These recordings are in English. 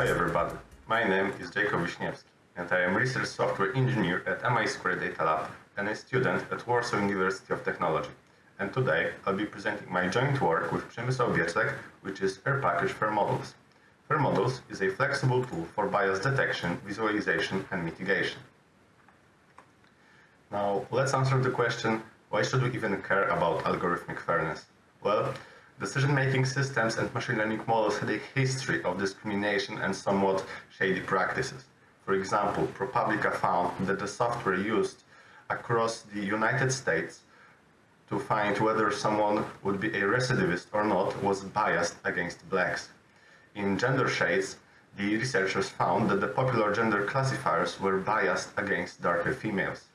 Hi everybody, my name is Jakub Wiśniewski and I am research software engineer at MI Square Data Lab and a student at Warsaw University of Technology. And today I'll be presenting my joint work with Przemysław Biecek, which is R package for models. FAIR Models is a flexible tool for bias detection, visualization and mitigation. Now let's answer the question, why should we even care about algorithmic fairness? Well, Decision-making systems and machine learning models had a history of discrimination and somewhat shady practices. For example, ProPublica found that the software used across the United States to find whether someone would be a recidivist or not was biased against blacks. In gender shades, the researchers found that the popular gender classifiers were biased against darker females.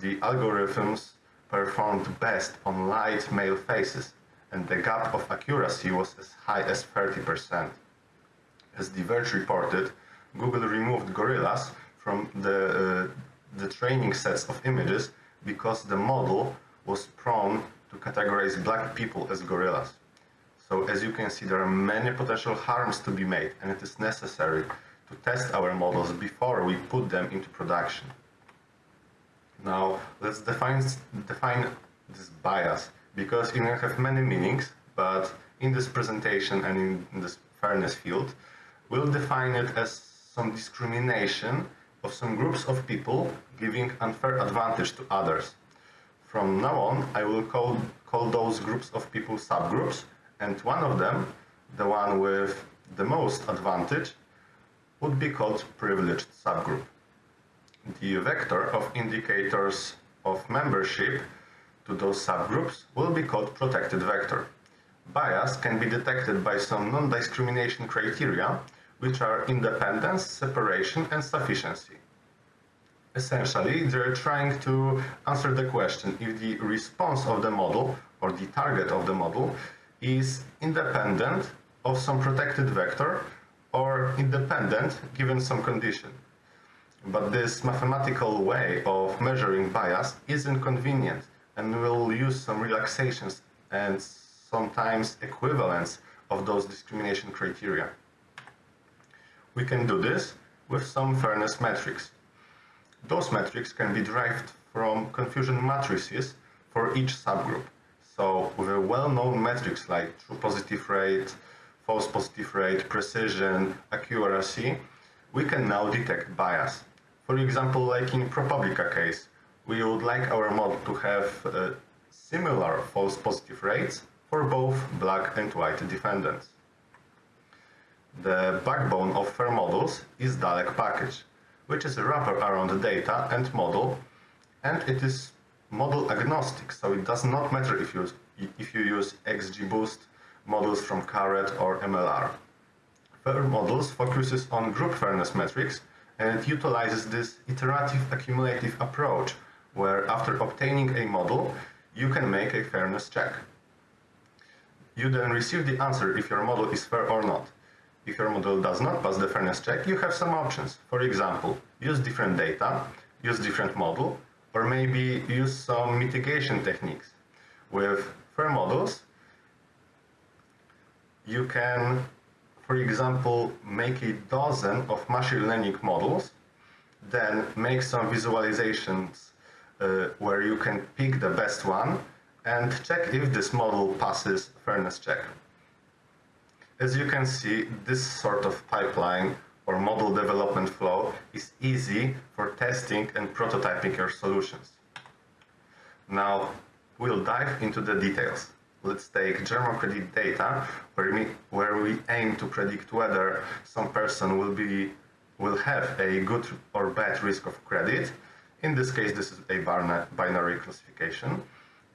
The algorithms performed best on light male faces, and the gap of accuracy was as high as 30%. As The Verge reported, Google removed gorillas from the, uh, the training sets of images because the model was prone to categorize black people as gorillas. So as you can see, there are many potential harms to be made and it is necessary to test our models before we put them into production. Now, let's define, define this bias because it can have many meanings, but in this presentation and in this fairness field, we'll define it as some discrimination of some groups of people giving unfair advantage to others. From now on, I will call, call those groups of people subgroups, and one of them, the one with the most advantage, would be called privileged subgroup. The vector of indicators of membership to those subgroups will be called protected vector. Bias can be detected by some non-discrimination criteria, which are independence, separation, and sufficiency. Essentially, they're trying to answer the question if the response of the model or the target of the model is independent of some protected vector or independent given some condition. But this mathematical way of measuring bias is inconvenient and we'll use some relaxations and sometimes equivalents of those discrimination criteria. We can do this with some fairness metrics. Those metrics can be derived from confusion matrices for each subgroup. So with a well-known metrics like true positive rate, false positive rate, precision, accuracy, we can now detect bias. For example, like in ProPublica case, we would like our model to have uh, similar false positive rates for both black and white defendants. The backbone of FAIR models is DALEX package, which is a wrapper around the data and model, and it is model agnostic, so it does not matter if you, if you use XGBoost, models from Caret or MLR. FAIR models focuses on group fairness metrics and it utilizes this iterative accumulative approach where after obtaining a model, you can make a fairness check. You then receive the answer if your model is fair or not. If your model does not pass the fairness check, you have some options. For example, use different data, use different model, or maybe use some mitigation techniques. With fair models, you can, for example, make a dozen of machine learning models, then make some visualizations Uh, where you can pick the best one and check if this model passes fairness check. As you can see, this sort of pipeline or model development flow is easy for testing and prototyping your solutions. Now, we'll dive into the details. Let's take German credit data, where we, where we aim to predict whether some person will, be, will have a good or bad risk of credit, in this case, this is a binary classification.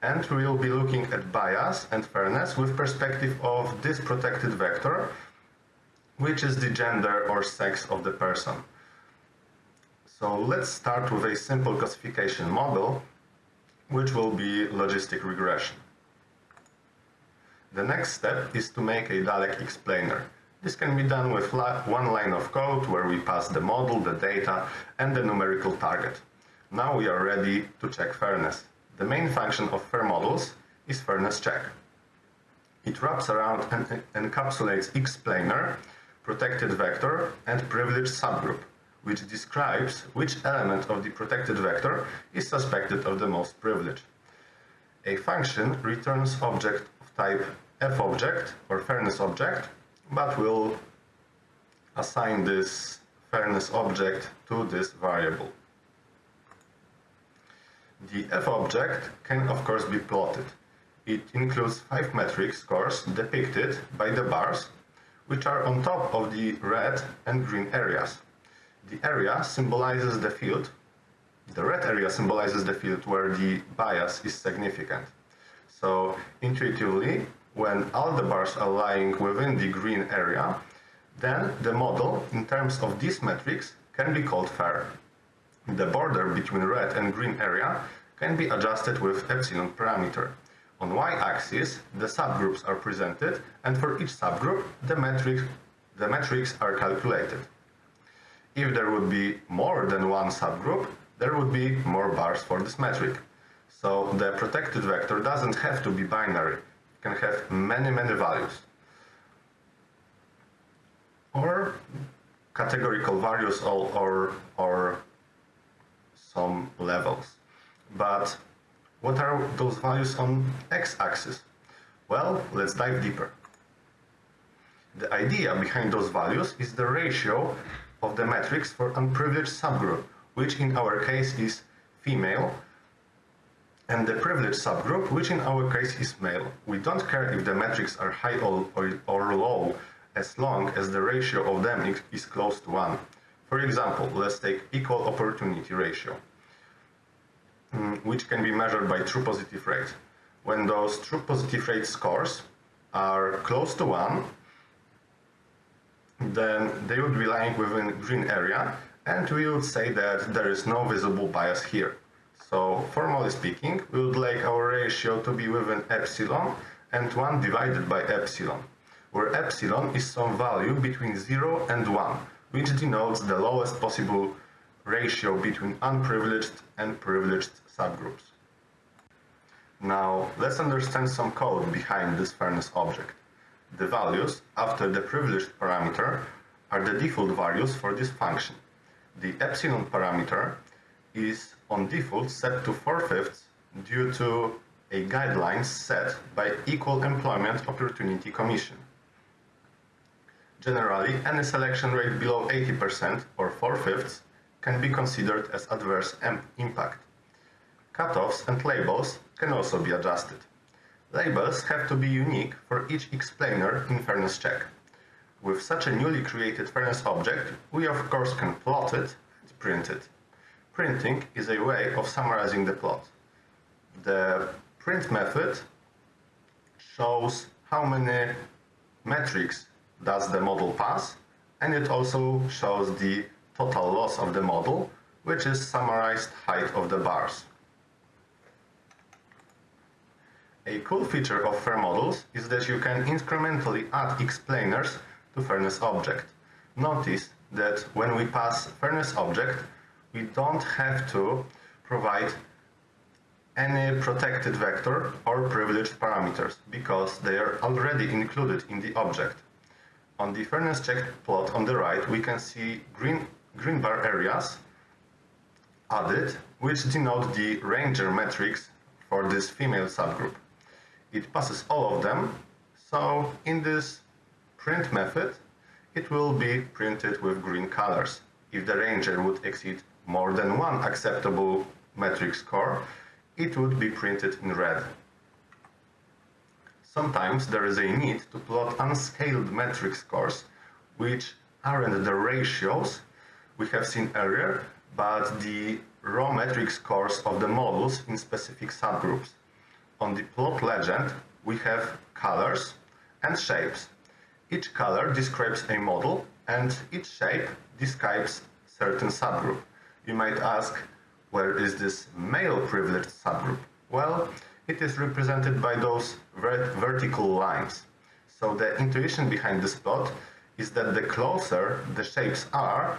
And we will be looking at bias and fairness with perspective of this protected vector, which is the gender or sex of the person. So let's start with a simple classification model, which will be logistic regression. The next step is to make a DALEX explainer. This can be done with one line of code where we pass the model, the data, and the numerical target. Now we are ready to check fairness. The main function of fair models is fairness check. It wraps around and encapsulates explainer, protected vector and privileged subgroup, which describes which element of the protected vector is suspected of the most privilege. A function returns object of type f-object or fairness object, but will assign this fairness object to this variable. The f-object can of course be plotted. It includes five metric scores depicted by the bars, which are on top of the red and green areas. The area symbolizes the field. The red area symbolizes the field where the bias is significant. So intuitively, when all the bars are lying within the green area, then the model, in terms of these metrics, can be called fair. The border between red and green area can be adjusted with epsilon parameter. On y-axis, the subgroups are presented, and for each subgroup, the, metric, the metrics are calculated. If there would be more than one subgroup, there would be more bars for this metric. So the protected vector doesn't have to be binary. It can have many, many values. Or categorical values or, or, or some levels. But what are those values on x-axis? Well, let's dive deeper. The idea behind those values is the ratio of the metrics for unprivileged subgroup, which in our case is female, and the privileged subgroup, which in our case is male. We don't care if the metrics are high or, or, or low, as long as the ratio of them is close to 1. For example, let's take equal opportunity ratio. Mm, which can be measured by true positive rate. When those true positive rate scores are close to 1, then they would be lying within green area, and we would say that there is no visible bias here. So, formally speaking, we would like our ratio to be within epsilon and 1 divided by epsilon, where epsilon is some value between 0 and 1, which denotes the lowest possible ratio between unprivileged and privileged subgroups. Now, let's understand some code behind this fairness object. The values after the privileged parameter are the default values for this function. The epsilon parameter is on default set to 4 fifths due to a guideline set by Equal Employment Opportunity Commission. Generally, any selection rate below 80% or 4 fifths can be considered as adverse impact. Cutoffs and labels can also be adjusted. Labels have to be unique for each explainer in fairness check. With such a newly created fairness object, we of course can plot it and print it. Printing is a way of summarizing the plot. The print method shows how many metrics does the model pass, and it also shows the total loss of the model, which is summarized height of the bars. A cool feature of fair models is that you can incrementally add explainers to fairness object. Notice that when we pass fairness object, we don't have to provide any protected vector or privileged parameters because they are already included in the object. On the fairness check plot on the right, we can see green green bar areas added, which denote the ranger metrics for this female subgroup. It passes all of them, so in this print method, it will be printed with green colors. If the ranger would exceed more than one acceptable metric score, it would be printed in red. Sometimes there is a need to plot unscaled metric scores, which aren't the ratios we have seen earlier, but the raw metric scores of the models in specific subgroups. On the plot legend, we have colors and shapes. Each color describes a model, and each shape describes certain subgroup. You might ask, where is this male privileged subgroup? Well, it is represented by those vert vertical lines. So the intuition behind this plot is that the closer the shapes are,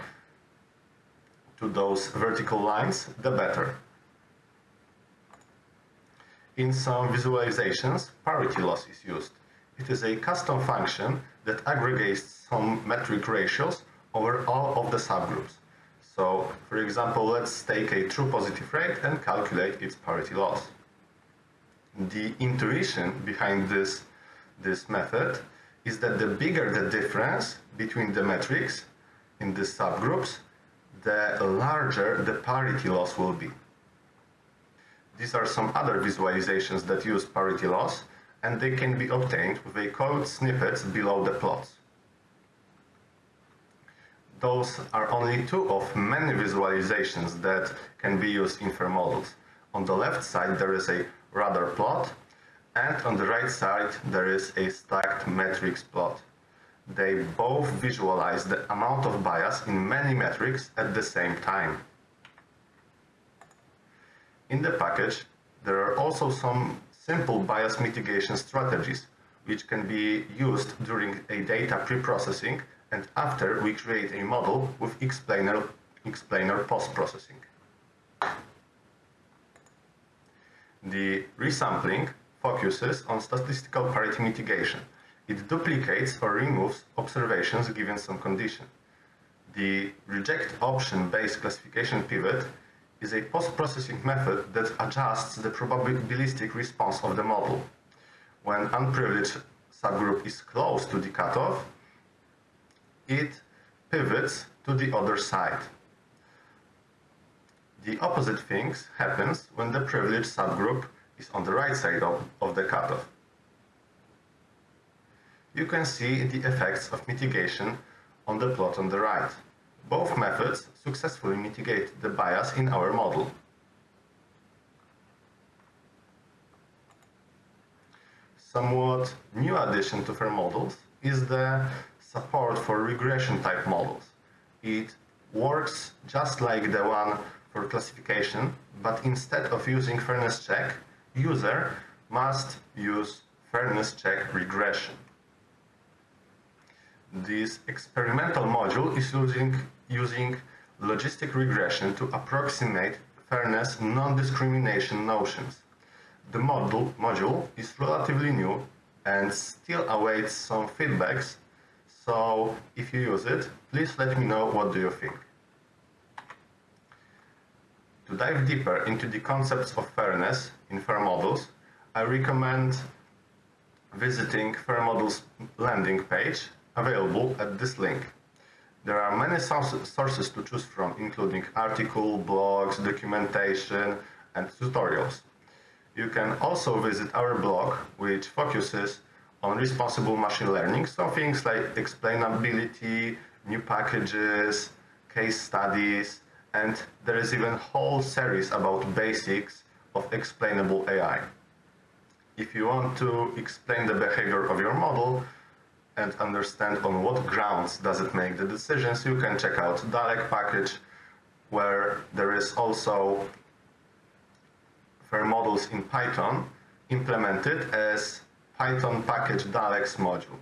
to those vertical lines, the better. In some visualizations, parity loss is used. It is a custom function that aggregates some metric ratios over all of the subgroups. So, for example, let's take a true positive rate and calculate its parity loss. The intuition behind this, this method is that the bigger the difference between the metrics in these subgroups, the larger the parity loss will be. These are some other visualizations that use parity loss, and they can be obtained with a code snippets below the plots. Those are only two of many visualizations that can be used in FAIR models. On the left side there is a radar plot, and on the right side there is a stacked metrics plot. They both visualize the amount of bias in many metrics at the same time. In the package, there are also some simple bias mitigation strategies which can be used during a data pre-processing and after we create a model with explainer, explainer post-processing. The resampling focuses on statistical parity mitigation. It duplicates or removes observations given some condition. The reject option-based classification pivot is a post-processing method that adjusts the probabilistic response of the model. When unprivileged subgroup is close to the cutoff, it pivots to the other side. The opposite thing happens when the privileged subgroup is on the right side of, of the cutoff. You can see the effects of mitigation on the plot on the right. Both methods successfully mitigate the bias in our model. Somewhat new addition to FAIR models is the support for regression type models. It works just like the one for classification, but instead of using fairness check, user must use fairness check regression. This experimental module is using, using logistic regression to approximate fairness non-discrimination notions. The module, module is relatively new and still awaits some feedbacks so if you use it, please let me know what do you think. To dive deeper into the concepts of fairness in FAIR models, I recommend visiting FAIR models landing page available at this link. There are many sources to choose from, including articles, blogs, documentation, and tutorials. You can also visit our blog, which focuses on responsible machine learning. So things like explainability, new packages, case studies, and there is even a whole series about basics of explainable AI. If you want to explain the behavior of your model and understand on what grounds does it make the decisions, you can check out DALEX package, where there is also FAIR models in Python implemented as Python package DALEX module.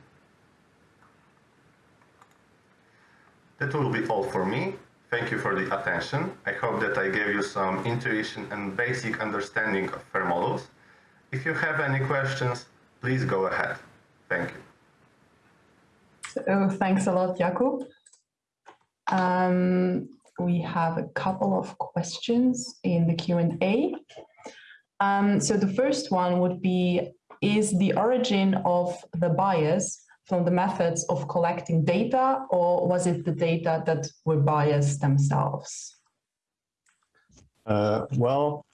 That will be all for me. Thank you for the attention. I hope that I gave you some intuition and basic understanding of FAIR models. If you have any questions, please go ahead. Thank you. So, thanks a lot, Jakub. Um, we have a couple of questions in the Q&A. Um, so the first one would be, is the origin of the bias from the methods of collecting data or was it the data that were biased themselves? Uh, well,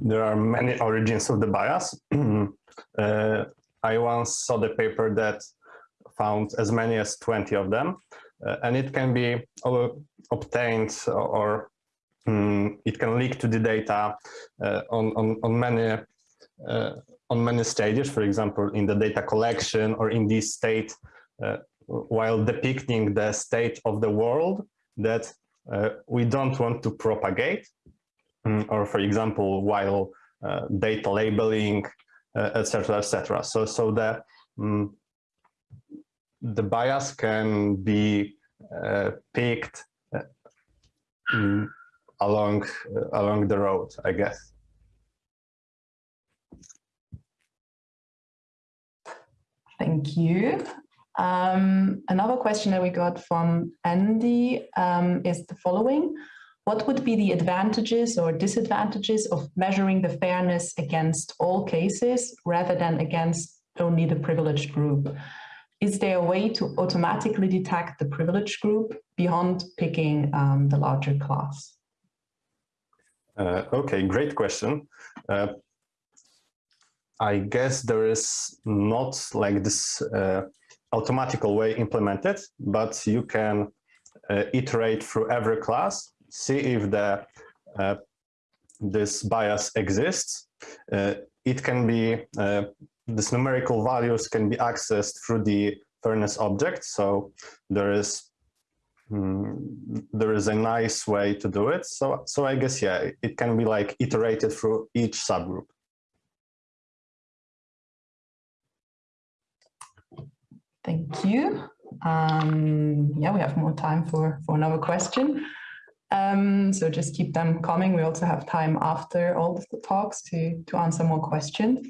there are many origins of the bias. uh, I once saw the paper that found as many as 20 of them, uh, and it can be obtained or um, it can leak to the data uh, on, on, on many uh, on many stages, for example, in the data collection or in this state, uh, while depicting the state of the world that uh, we don't want to propagate, um, or for example, while uh, data labeling, etc., etc. Et so, so the um, the bias can be uh, picked um, along along the road, I guess. Thank you. Um, another question that we got from Andy um, is the following. What would be the advantages or disadvantages of measuring the fairness against all cases rather than against only the privileged group? Is there a way to automatically detect the privileged group beyond picking um, the larger class? Uh, okay, great question. Uh, I guess there is not like this uh, automatical way implemented, but you can uh, iterate through every class, see if the uh, this bias exists. Uh, it can be, this numerical values can be accessed through the fairness object. So there is mm, there is a nice way to do it. So, so I guess, yeah, it can be like iterated through each subgroup. Thank you. Um, yeah, we have more time for, for another question. Um, so just keep them coming. We also have time after all the talks to, to answer more questions.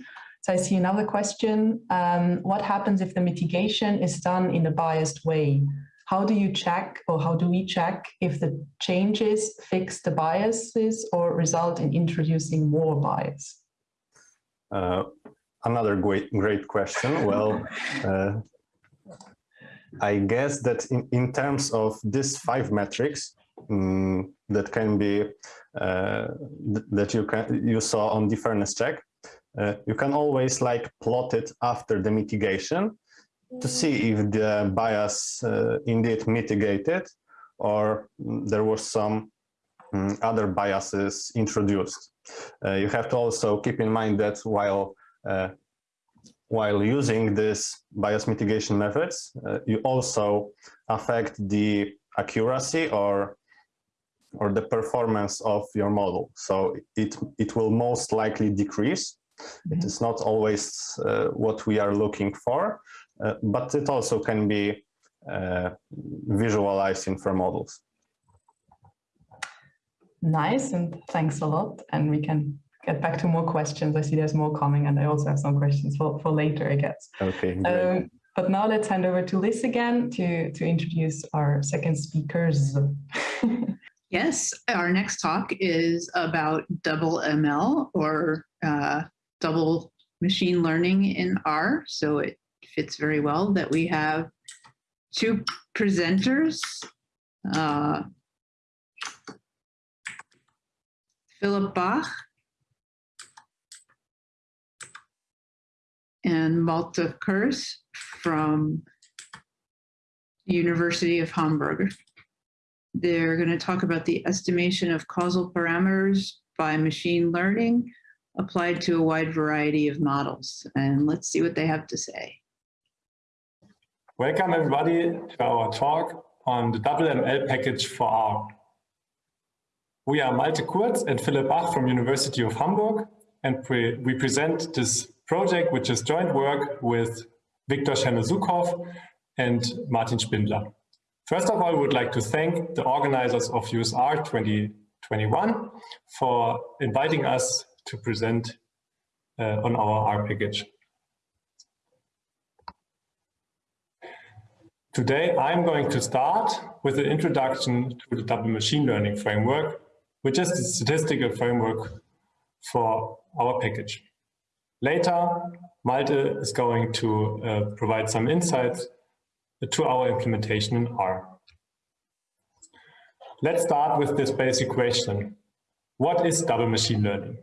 So I see another question. Um, what happens if the mitigation is done in a biased way? How do you check or how do we check if the changes fix the biases or result in introducing more bias? Uh, another great, great question. Well, uh, I guess that in, in terms of these five metrics um, that can be uh, th that you can you saw on the fairness check, you can always like plot it after the mitigation to see if the bias uh, indeed mitigated or there was some um, other biases introduced. Uh, you have to also keep in mind that while uh, while using these bias mitigation methods, uh, you also affect the accuracy or or the performance of your model. So it, it will most likely decrease. It is not always uh, what we are looking for, uh, but it also can be uh, visualized in fair models. Nice, and thanks a lot. And we can get back to more questions. I see there's more coming and I also have some questions for, for later, I guess. Okay, um, but now let's hand over to Liz again to, to introduce our second speakers. yes, our next talk is about double ML or uh, double machine learning in R. So it fits very well that we have two presenters, uh, Philipp Bach and Malte Kurz from University of Hamburg. They're going to talk about the estimation of causal parameters by machine learning applied to a wide variety of models. And let's see what they have to say. Welcome everybody to our talk on the ML package for R. We are Malte Kurz and Philipp Bach from University of Hamburg, and we, we present this project, which is joint work with Victor Chernozhukov and Martin Spindler. First of all, we would like to thank the organizers of useR 2021 for inviting us to present uh, on our R package. Today, I'm going to start with an introduction to the double machine learning framework, which is the statistical framework for our package. Later, Malte is going to uh, provide some insights to our implementation in R. Let's start with this basic question. What is double machine learning?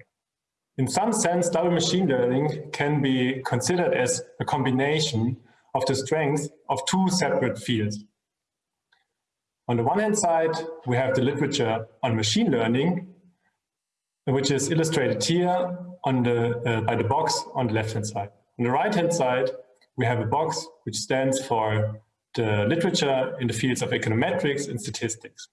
In some sense, double machine learning can be considered as a combination of the strengths of two separate fields. On the one hand side, we have the literature on machine learning, which is illustrated here on the, uh, by the box on the left-hand side. On the right-hand side, we have a box which stands for the literature in the fields of econometrics and statistics.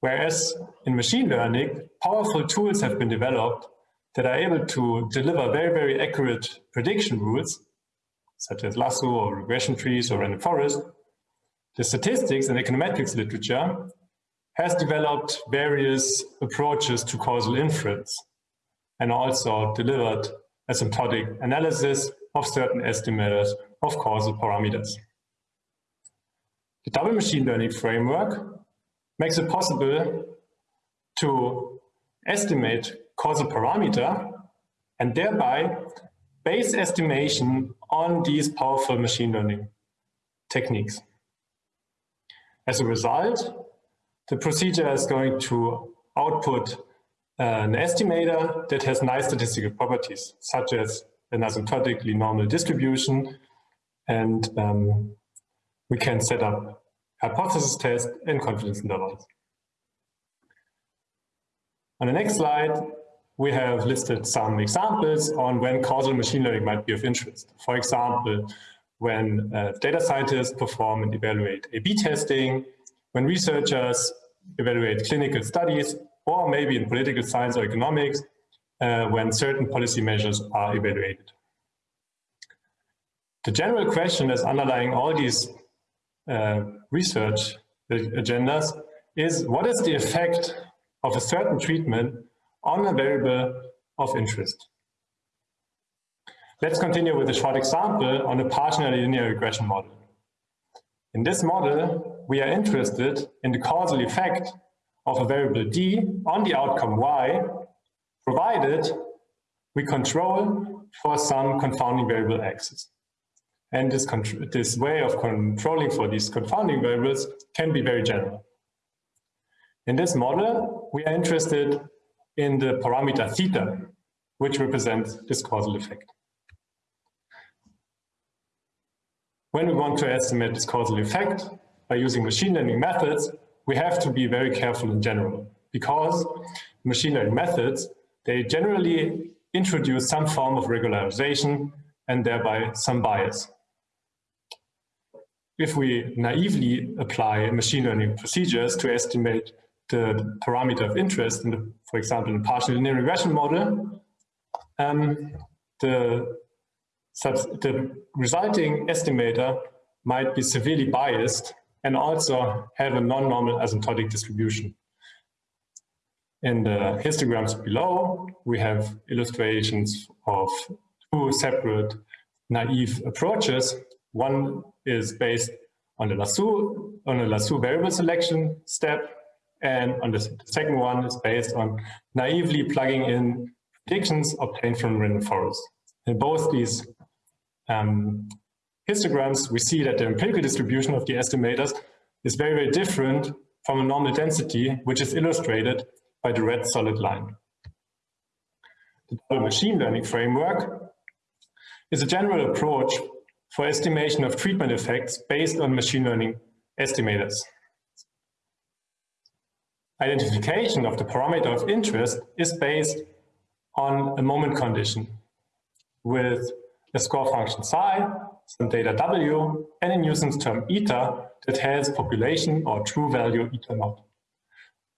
Whereas in machine learning, powerful tools have been developed that are able to deliver very, very accurate prediction rules, such as lasso or regression trees or random forest. The statistics and econometrics literature has developed various approaches to causal inference and also delivered asymptotic analysis of certain estimators of causal parameters. The double machine learning framework makes it possible to estimate causal parameter and thereby base estimation on these powerful machine learning techniques. As a result, the procedure is going to output uh, an estimator that has nice statistical properties, such as an asymptotically normal distribution, and um, we can set up hypothesis test, and confidence intervals. On the next slide, we have listed some examples on when causal machine learning might be of interest. For example, when uh, data scientists perform and evaluate A-B testing, when researchers evaluate clinical studies, or maybe in political science or economics, uh, when certain policy measures are evaluated. The general question that's underlying all these uh, research agendas is what is the effect of a certain treatment on a variable of interest? Let's continue with a short example on a partial linear regression model. In this model, we are interested in the causal effect of a variable d on the outcome y, provided we control for some confounding variable x's. And this, this way of controlling for these confounding variables can be very general. In this model, we are interested in the parameter theta, which represents this causal effect. When we want to estimate this causal effect by using machine learning methods, we have to be very careful in general because machine learning methods, they generally introduce some form of regularization and thereby some bias. If we naively apply machine learning procedures to estimate the parameter of interest, in the, for example, in a partial linear regression model, um, the the resulting estimator might be severely biased and also have a non-normal asymptotic distribution. In the histograms below, we have illustrations of two separate naive approaches. One is based on the lasso, on a lasso variable selection step, and on the second one is based on naively plugging in predictions obtained from random forest. In both these um, histograms, we see that the empirical distribution of the estimators is very, very different from a normal density, which is illustrated by the red solid line. The machine learning framework is a general approach for estimation of treatment effects based on machine learning estimators. Identification of the parameter of interest is based on a moment condition with a score function psi, some data w, and a nuisance term eta that has population or true value eta naught.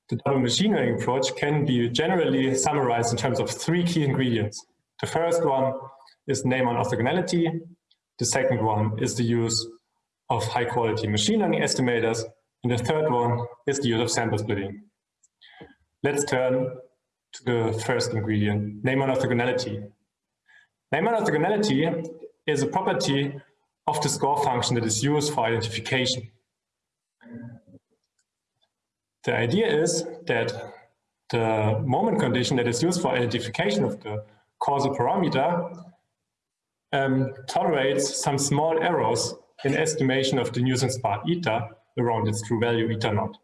The double machine learning approach can be generally summarized in terms of three key ingredients. The first one is Neyman orthogonality. The second one is the use of high quality machine learning estimators. And the third one is the use of sample splitting. Let's turn to the first ingredient, Neyman orthogonality. Neyman orthogonality is a property of the score function that is used for identification. The idea is that the moment condition that is used for identification of the causal parameter um, tolerates some small errors in estimation of the nuisance part eta around its true value eta naught.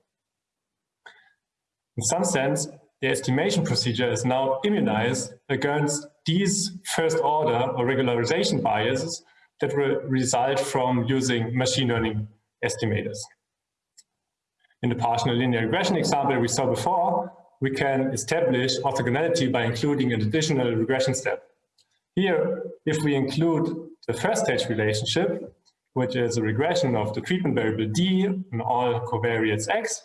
In some sense, the estimation procedure is now immunized against these first order or regularization biases that will result from using machine learning estimators. In the partial linear regression example we saw before, we can establish orthogonality by including an additional regression step. Here, if we include the first stage relationship, which is a regression of the treatment variable d and all covariates x,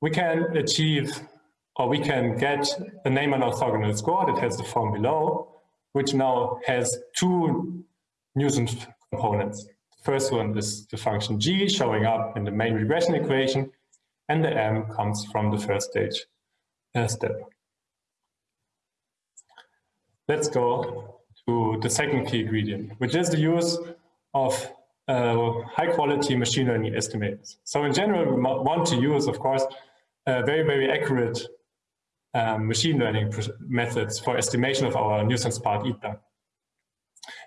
we can achieve or we can get a Neyman orthogonal score that has the form below, which now has two nuisance components. The first one is the function g showing up in the main regression equation, and the m comes from the first stage uh, step. Let's go to the second key ingredient, which is the use of uh, high quality machine learning estimates. So in general, we want to use, of course, uh, very, very accurate um, machine learning methods for estimation of our nuisance part eta.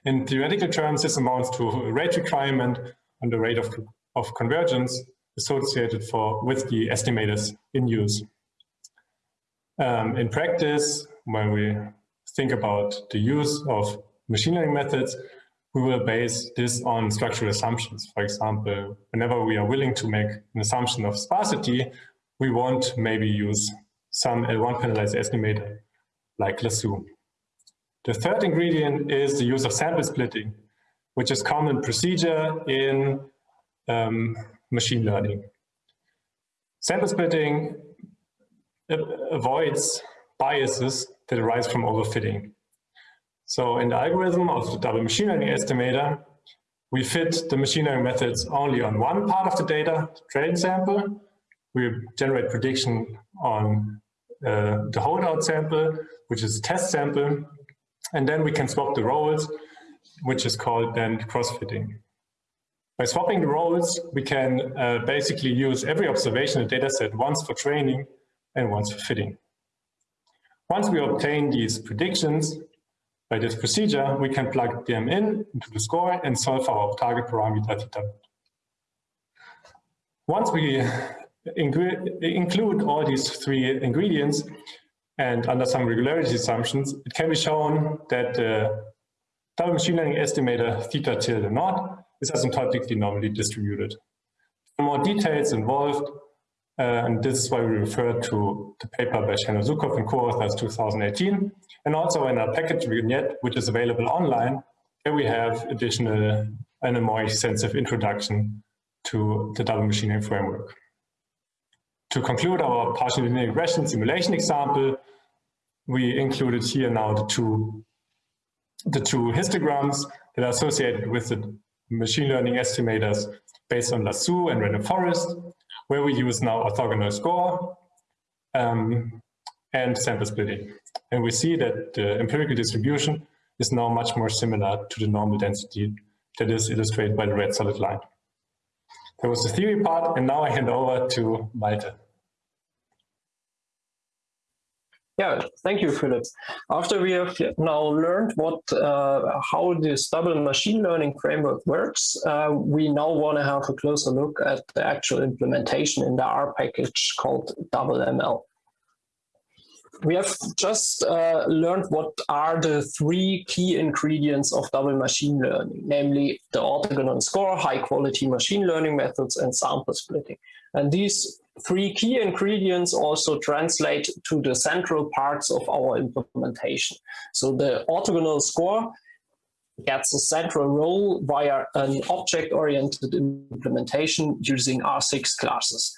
In theoretical terms, this amounts to rate requirement on the rate of, of convergence associated for with the estimators in use. Um, in practice, when we think about the use of machine learning methods, we will base this on structural assumptions. For example, whenever we are willing to make an assumption of sparsity, we won't maybe use some L1 penalized estimator like Lasso. The third ingredient is the use of sample splitting, which is common procedure in um, machine learning. Sample splitting avoids biases that arise from overfitting. So in the algorithm of the double machine learning estimator, we fit the machine learning methods only on one part of the data, the training sample. We generate prediction on uh, the holdout sample, which is a test sample. And then we can swap the roles, which is called then cross-fitting. By swapping the roles, we can uh, basically use every observation in the dataset once for training and once for fitting. Once we obtain these predictions by this procedure, we can plug them in into the score and solve our target parameter theta. Once we include all these three ingredients and under some regularity assumptions, it can be shown that the double machine learning estimator theta tilde naught is asymptotically normally distributed. For more details involved, uh, and this is why we refer to the paper by Zukov and co-authors 2018, and also in our package vignette, which is available online, here we have additional and a more extensive introduction to the double machining framework. To conclude our partial linear regression simulation example, we included here now the two, the two histograms that are associated with the machine learning estimators based on Lasso and random forest, where we use now orthogonal score um, and sample splitting. And we see that the empirical distribution is now much more similar to the normal density that is illustrated by the red solid line. That was the theory part, and now I hand over to Malte. Yeah, thank you, Philipp. After we have now learned what uh, how this double machine learning framework works, uh, we now want to have a closer look at the actual implementation in the R package called double ML. We have just uh, learned what are the three key ingredients of double machine learning, namely the orthogonal score, high quality machine learning methods, and sample splitting. And these three key ingredients also translate to the central parts of our implementation. So the orthogonal score gets a central role via an object-oriented implementation using R6 classes.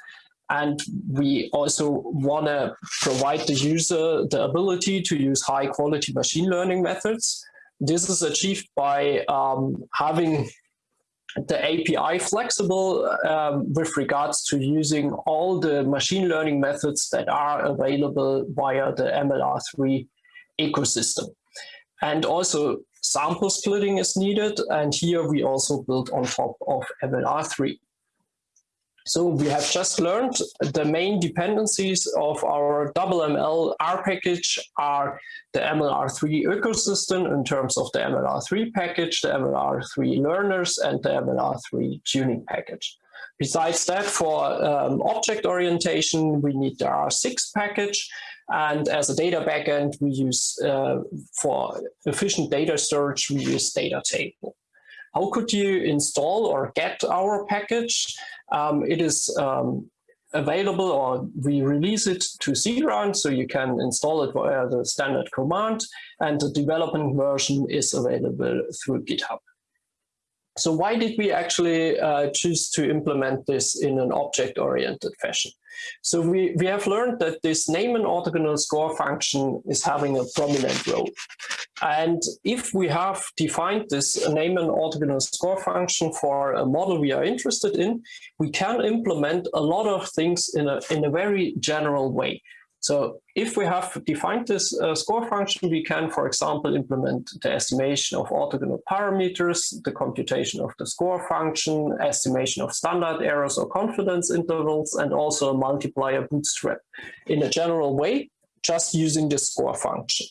And we also want to provide the user the ability to use high quality machine learning methods. This is achieved by um, having the API flexible um, with regards to using all the machine learning methods that are available via the MLR3 ecosystem. And also sample splitting is needed. And here we also build on top of MLR3. So we have just learned the main dependencies of our double-ML R package are the MLR3 ecosystem in terms of the MLR3 package, the MLR3 learners, and the MLR3 tuning package. Besides that, for um, object orientation, we need the R6 package. And as a data backend, we use, uh, for efficient data search, we use data table. How could you install or get our package? Um, it is um, available or we release it to CRAN so you can install it via the standard command and the development version is available through GitHub. So why did we actually uh, choose to implement this in an object-oriented fashion? So we, we have learned that this Neyman orthogonal score function is having a prominent role. And if we have defined this Neyman orthogonal score function for a model we are interested in, we can implement a lot of things in a, in a very general way. So if we have defined this uh, score function, we can, for example, implement the estimation of orthogonal parameters, the computation of the score function, estimation of standard errors or confidence intervals, and also a multiplier bootstrap in a general way, just using the score function.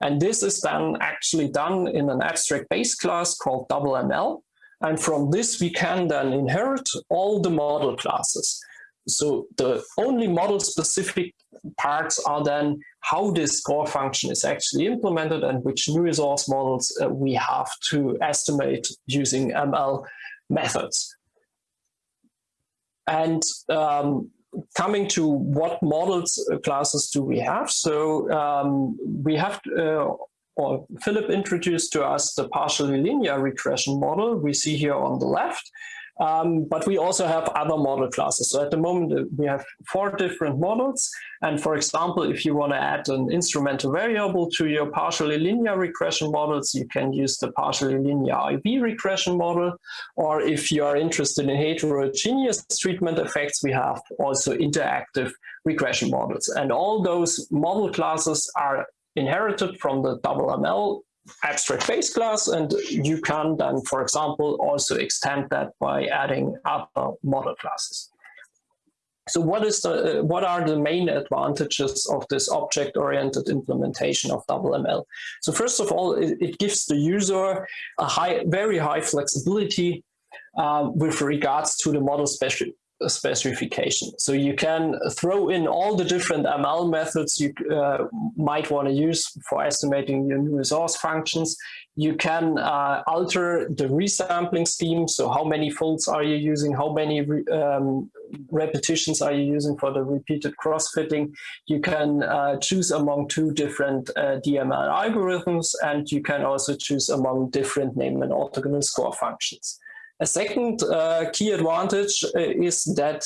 And this is then actually done in an abstract base class called double ML. And from this, we can then inherit all the model classes. So the only model specific parts are then how this score function is actually implemented and which nuisance models uh, we have to estimate using ML methods. And um, coming to what models uh, classes do we have? So um, we have, uh, or Philipp introduced to us the partially linear regression model we see here on the left. Um, but we also have other model classes. So at the moment, uh, we have four different models. And for example, if you want to add an instrumental variable to your partially linear regression models, you can use the partially linear IV regression model. Or if you are interested in heterogeneous treatment effects, we have also interactive regression models. And all those model classes are inherited from the double ML abstract base class and you can then for example also extend that by adding other model classes. So what is the uh, what are the main advantages of this object oriented implementation of double ml so first of all it, it gives the user a high very high flexibility uh, with regards to the model special specification. So you can throw in all the different ML methods you uh, might want to use for estimating your nuisance functions. You can uh, alter the resampling scheme. So how many folds are you using? How many re um, repetitions are you using for the repeated cross-fitting? You can uh, choose among two different uh, DML algorithms, and you can also choose among different Neyman orthogonal score functions. A second uh, key advantage uh, is that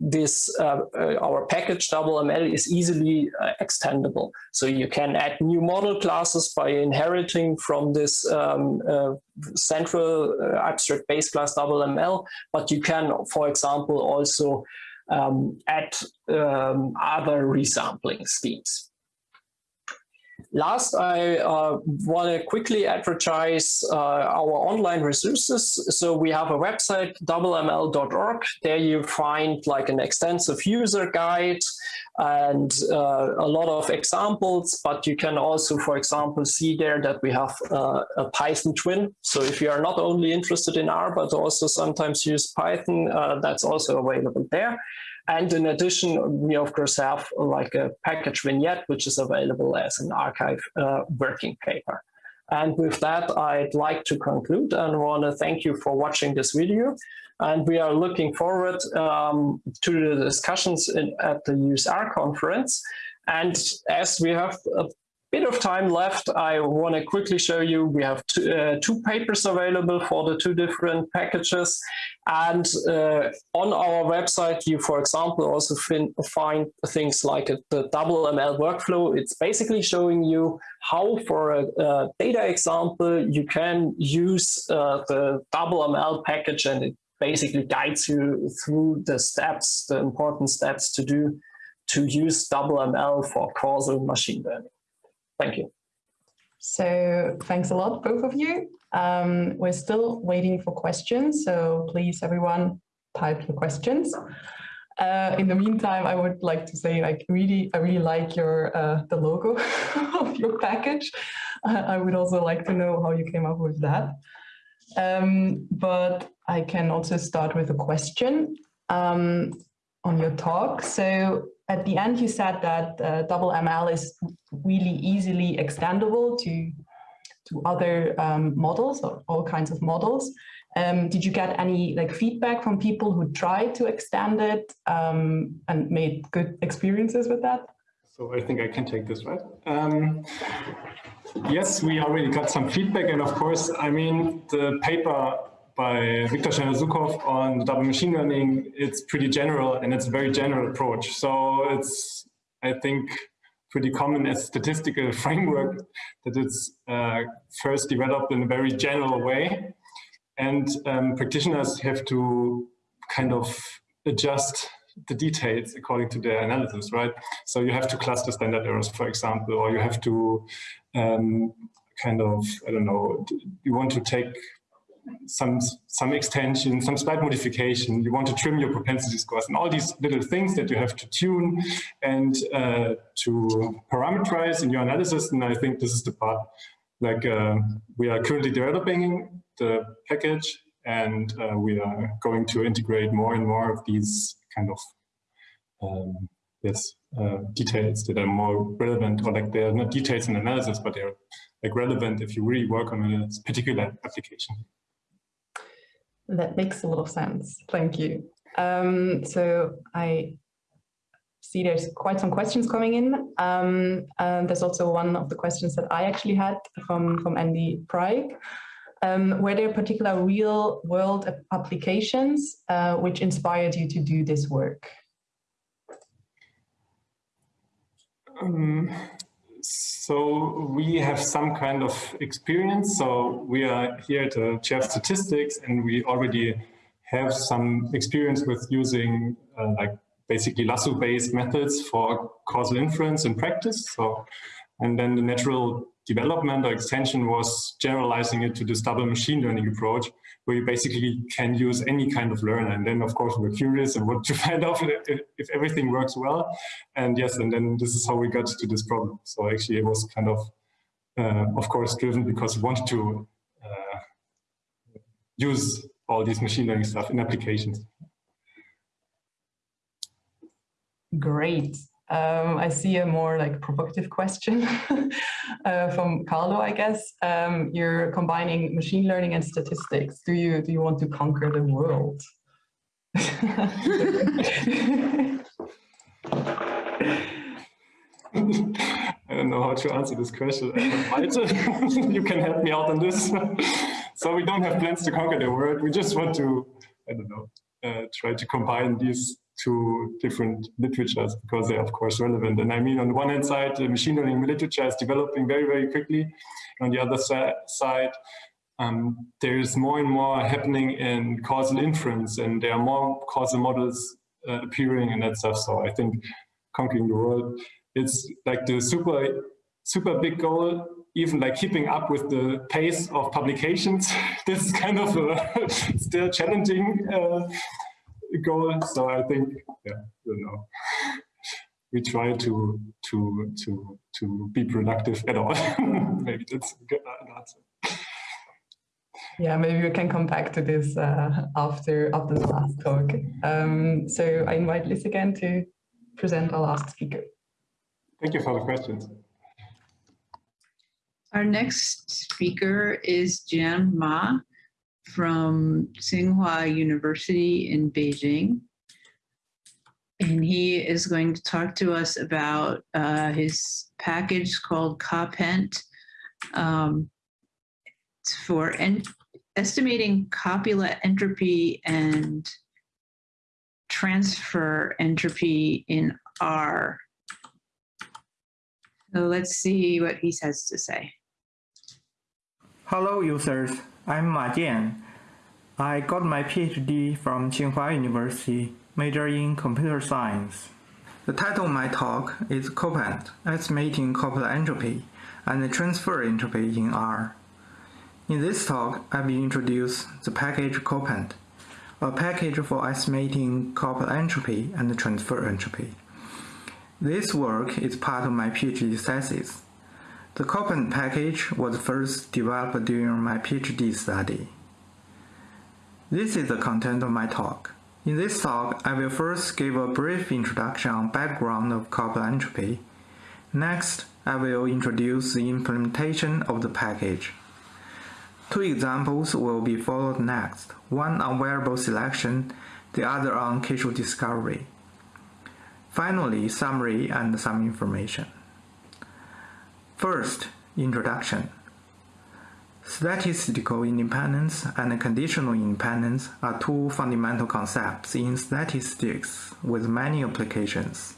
this uh, uh, our package double ML is easily uh, extendable. So you can add new model classes by inheriting from this um, uh, central abstract base class double ML, but you can, for example, also um, add um, other resampling schemes. Last, I uh, want to quickly advertise uh, our online resources. So we have a website, doubleml.org. There you find like an extensive user guide and uh, a lot of examples, but you can also, for example, see there that we have uh, a Python twin. So if you are not only interested in R, but also sometimes use Python, uh, that's also available there. And in addition, we of course have like a package vignette, which is available as an arXiv uh, working paper. And with that, I'd like to conclude and want to thank you for watching this video. And we are looking forward um, to the discussions in, at the useR conference. And as we have a bit of time left, I want to quickly show you we have two, uh, two papers available for the two different packages. And uh, on our website, you, for example, also find things like the double ML workflow. It's basically showing you how, for a, a data example, you can use uh, the double ML package and it basically guides you through the steps, the important steps to do to use double ML for causal machine learning. Thank you. So thanks a lot, both of you. Um, we're still waiting for questions, so please, everyone, type your questions. Uh, in the meantime, I would like to say, I really, I really like your uh, the logo of your package. Uh, I would also like to know how you came up with that. Um, but I can also start with a question um, on your talk. So at the end, you said that uh, double ML is really easily extendable to to other um, models or all kinds of models. Um, did you get any like feedback from people who tried to extend it um, and made good experiences with that? So I think I can take this, right? Um, yes, we already got some feedback. And of course, I mean, the paper by Victor Chernozhukov on double machine learning, it's pretty general and it's a very general approach. So it's, I think, pretty common as statistical framework that it's uh, first developed in a very general way. And um, practitioners have to kind of adjust the details according to their analysis, right? So you have to cluster standard errors, for example, or you have to um, kind of, I don't know, you want to take some some extension, some slight modification. You want to trim your propensity scores and all these little things that you have to tune and uh, to parameterize in your analysis. And I think this is the part like uh, we are currently developing the package and uh, we are going to integrate more and more of these kind of um, yes uh, details that are more relevant or like they're not details in analysis but they're like relevant if you really work on a particular application. That makes a lot of sense. Thank you. Um, so I see there's quite some questions coming in. Um, and there's also one of the questions that I actually had from, from Andy Pryke. Um, were there particular real world applications uh, which inspired you to do this work? Um, so we have some kind of experience. So we are here at the chair statistics and we already have some experience with using uh, like basically lasso-based methods for causal inference in practice. So, and then the natural development or extension was generalizing it to this double machine learning approach, where you basically can use any kind of learner. And then, of course, we're curious and want to find out if, if everything works well. And yes, and then this is how we got to this problem. So actually, it was kind of, uh, of course, driven because we wanted to uh, use all these machine learning stuff in applications. Great. Um, I see a more like provocative question uh, from Carlo, I guess. Um, you're combining machine learning and statistics. Do you do you want to conquer the world? I don't know how to answer this question. you can help me out on this. so we don't have plans to conquer the world. We just want to, I don't know, uh, try to combine these two different literatures because they're of course relevant. And I mean, on the one hand side, the machine learning literature is developing very, very quickly. On the other side, um, there's more and more happening in causal inference and there are more causal models uh, appearing and that stuff. So I think conquering the world, it's like the super, super big goal even like keeping up with the pace of publications. this is kind of a still challenging uh, goal. So I think, yeah, you know, we try to to to to be productive at all. maybe that's a good answer. Yeah, maybe we can come back to this uh, after after the last talk. Um, so I invite Liz again to present our last speaker. Thank you for the questions. Our next speaker is Jian Ma from Tsinghua University in Beijing. And he is going to talk to us about uh, his package called COPENT um, for estimating copula entropy and transfer entropy in R. So let's see what he has to say. Hello, users. I'm Ma Jian. I got my PhD from Tsinghua University, major in computer science. The title of my talk is COPENT, Estimating Copula Entropy and Transfer Entropy in R. In this talk, I will introduce the package COPENT, a package for estimating copula entropy and transfer entropy. This work is part of my PhD thesis. The COPENT package was first developed during my PhD study. This is the content of my talk. In this talk, I will first give a brief introduction on background of copula entropy. Next, I will introduce the implementation of the package. Two examples will be followed next, one on variable selection, the other on causal discovery. Finally, summary and some information. First, introduction. Statistical independence and conditional independence are two fundamental concepts in statistics with many applications.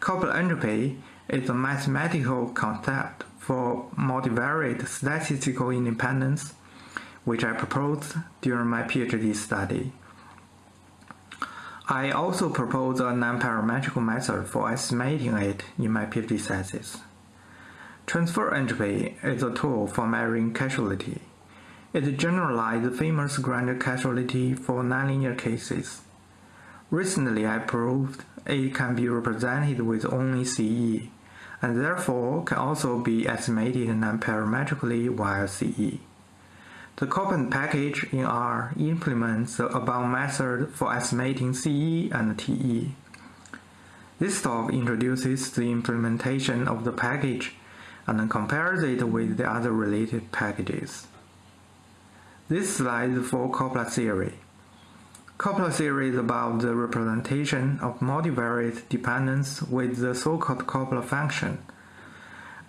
Copula entropy is a mathematical concept for multivariate statistical independence, which I proposed during my PhD study. I also propose a non-parametric method for estimating it in my PhD thesis. Transfer entropy is a tool for measuring causality. It generalized the famous Granger causality for nonlinear cases. Recently, I proved it can be represented with only CE, and therefore can also be estimated non-parametrically via CE. The COPENT package in R implements the above method for estimating CE and TE. This talk introduces the implementation of the package and then compares it with the other related packages. This slide is for copula theory. Copula theory is about the representation of multivariate dependence with the so-called copula function.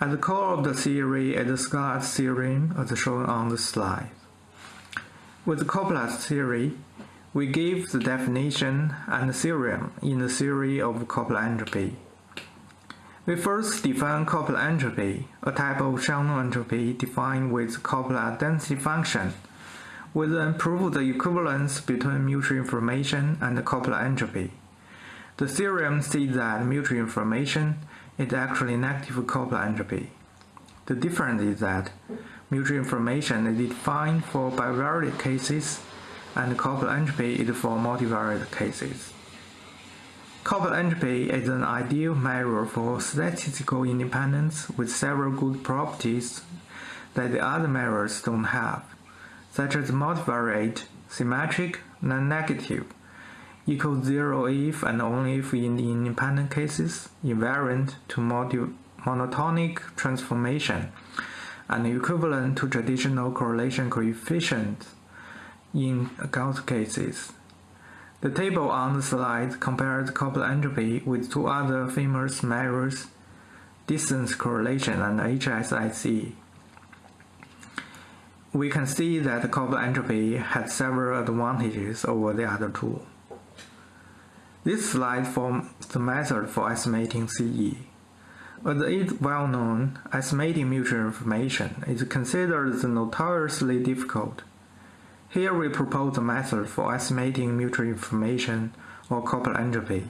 At the core of the theory is the Sklar's theorem as shown on the slide. With copula's theory, we give the definition and theorem in the theory of copula entropy. We first define copula entropy, a type of Shannon entropy defined with copula density function. We then prove the equivalence between mutual information and copula entropy. The theorem states that mutual information is actually negative copula entropy. The difference is that mutual information is defined for bivariate cases and copula entropy is for multivariate cases. Copula entropy is an ideal measure for statistical independence with several good properties that the other measures don't have, such as multivariate, symmetric, non-negative, equals zero if and only if in the independent cases, invariant to monotonic transformation, and equivalent to traditional correlation coefficient in Gauss cases. The table on the slide compares copula entropy with two other famous measures, distance correlation and HSIC. We can see that copula entropy has several advantages over the other two. This slide forms the method for estimating CE. As is well known, estimating mutual information is considered notoriously difficult. Here we propose a method for estimating mutual information or copula entropy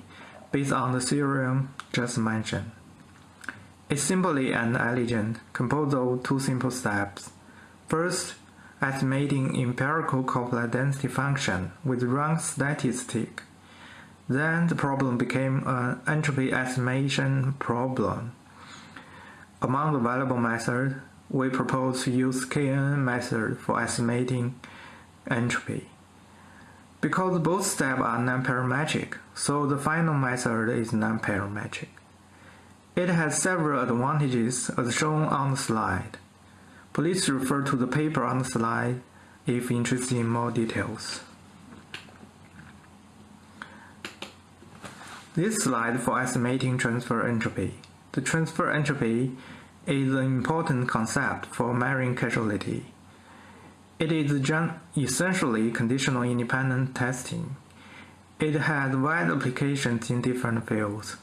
based on the theorem just mentioned. It's simply and elegant, composed of two simple steps. First, estimating empirical copula density function with rank statistic. Then the problem became an entropy estimation problem. Among the available methods, we propose to use KN method for estimating entropy. Because both steps are non-parametric, so the final method is non-parametric. It has several advantages as shown on the slide. Please refer to the paper on the slide if interested in more details. This slide for estimating transfer entropy. The transfer entropy is an important concept for measuring causality. It is essentially conditional independent testing. It has wide applications in different fields.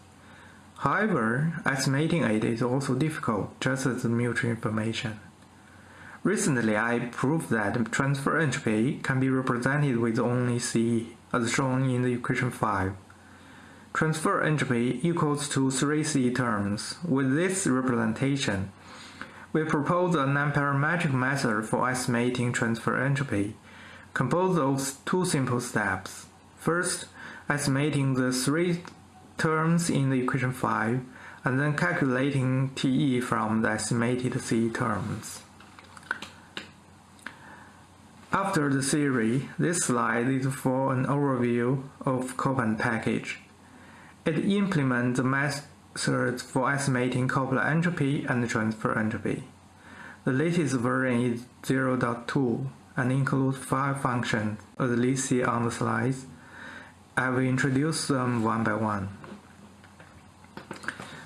However, estimating it is also difficult, just as mutual information. Recently, I proved that transfer entropy can be represented with only C, as shown in the equation 5. Transfer entropy equals to 3C terms. With this representation, we propose a non-parametric method for estimating transfer entropy, composed of two simple steps. First, estimating the three terms in the equation 5, and then calculating TE from the estimated C terms. After the theory, this slide is for an overview of COPENT package. It implements the methods for estimating copula entropy and transfer entropy. The latest version is 0.2 and includes five functions, as listed see on the slides. I will introduce them one by one.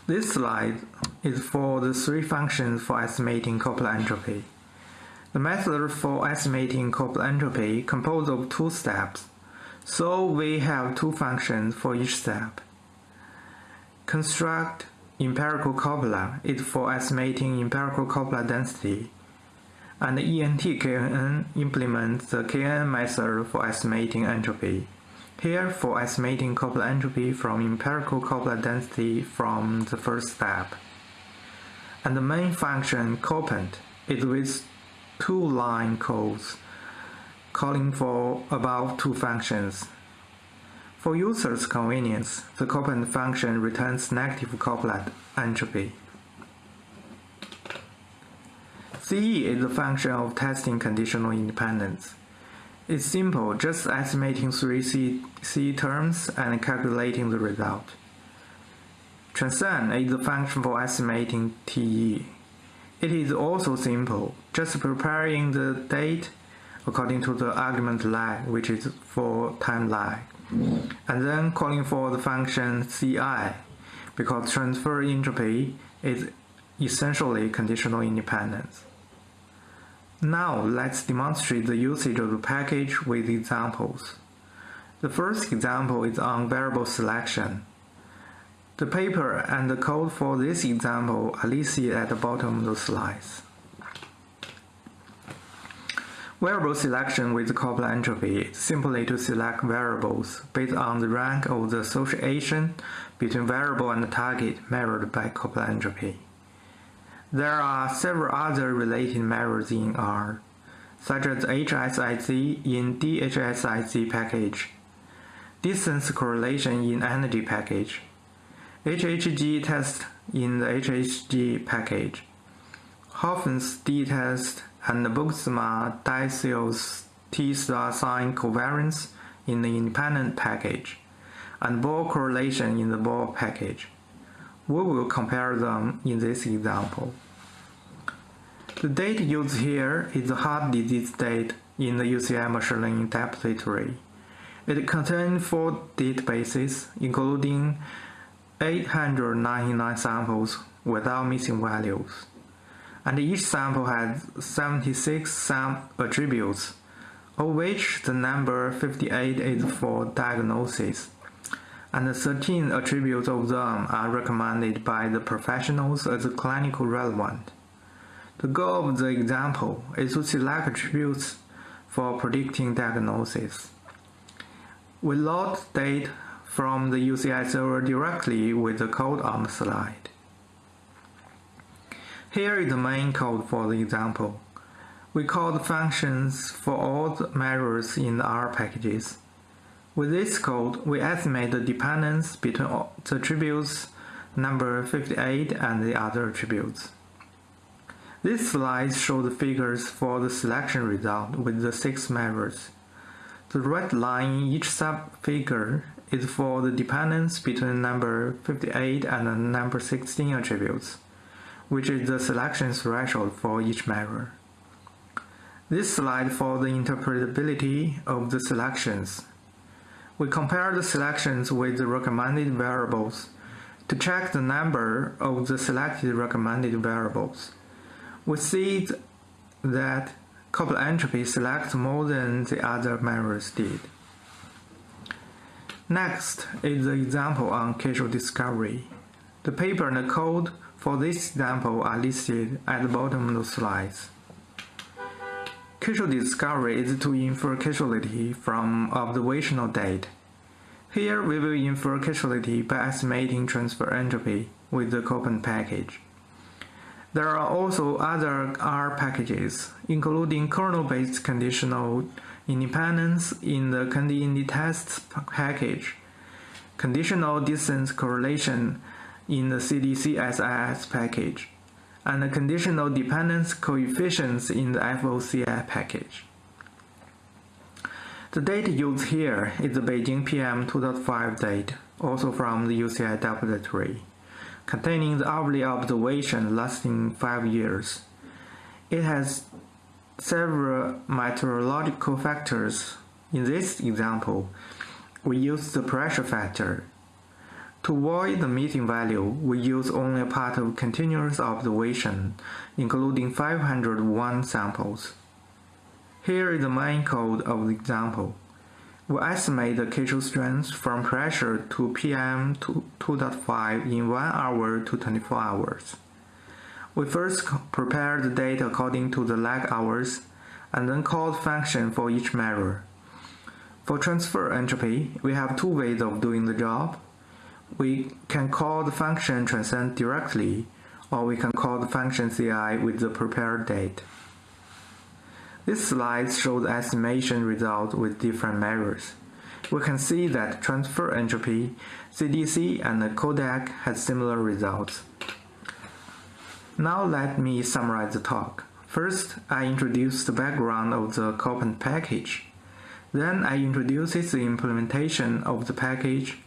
This slide is for the three functions for estimating copula entropy. The method for estimating copula entropy composed of two steps, so we have two functions for each step. Construct empirical copula is for estimating empirical copula density, and ENT-KNN implements the KNN method for estimating entropy. Here, for estimating copula entropy from empirical copula density from the first step. And the main function copent is with two line codes calling for about two functions. For users' convenience, the copent function returns negative copula entropy. CE is a function of testing conditional independence. It's simple, just estimating three C, C terms and calculating the result. Transent is a function for estimating TE. It is also simple, just preparing the date according to the argument lag, which is for time lag, and then calling for the function CI, because transfer entropy is essentially conditional independence. Now let's demonstrate the usage of the package with examples. The first example is on variable selection. The paper and the code for this example are listed at the bottom of the slides. Variable selection with Copula entropy is simply to select variables based on the rank of the association between variable and target measured by copula entropy. There are several other related measures in R, such as HSIC in DHSIC package, distance correlation in energy package, HHG test in the HHG package, Hoeffding's D test and Bergsma-Dassios's T-star sign covariance in the independent package, and Ball correlation in the Ball package. We will compare them in this example. The date used here is the heart disease date in the UCI machine learning depository. It contains four databases, including 899 samples without missing values. And each sample has 76 sam attributes, of which the number 58 is for diagnosis and 13 attributes of them are recommended by the professionals as clinically relevant. The goal of the example is to select attributes for predicting diagnosis. We load data from the UCI server directly with the code on the slide. Here is the main code for the example. We call the functions for all the measures in the R packages. With this code, we estimate the dependence between the attributes number 58 and the other attributes. This slide shows the figures for the selection result with the six measures. The red line in each sub-figure is for the dependence between number 58 and number 16 attributes, which is the selection threshold for each measure. This slide for the interpretability of the selections we compare the selections with the recommended variables to check the number of the selected recommended variables. We see that copula entropy selects more than the other measures did. Next is the example on causal discovery. The paper and the code for this example are listed at the bottom of the slides. Causal discovery is to infer causality from observational data. Here we will infer causality by estimating transfer entropy with the Copent package. There are also other R packages, including kernel-based conditional independence in the tests package, conditional distance correlation in the CDC SIS package, and the conditional dependence coefficients in the FOCI package. The date used here is the Beijing PM 2.5 date, also from the UCI depository, containing the hourly observation lasting 5 years. It has several meteorological factors. In this example, we use the pressure factor to avoid the missing value, we use only a part of continuous observation, including 501 samples. Here is the main code of the example. We estimate the causal strength from pressure to PM 2.5 in 1 hour to 24 hours. We first prepare the data according to the lag hours and then call the function for each measure. For transfer entropy, we have two ways of doing the job. We can call the function transent directly, or we can call the function ci with the prepared date. This slide shows estimation results with different measures. We can see that transfer entropy, CDC, and Codec had similar results. Now let me summarize the talk. First, I introduce the background of the COPENT package. Then I introduce the implementation of the package.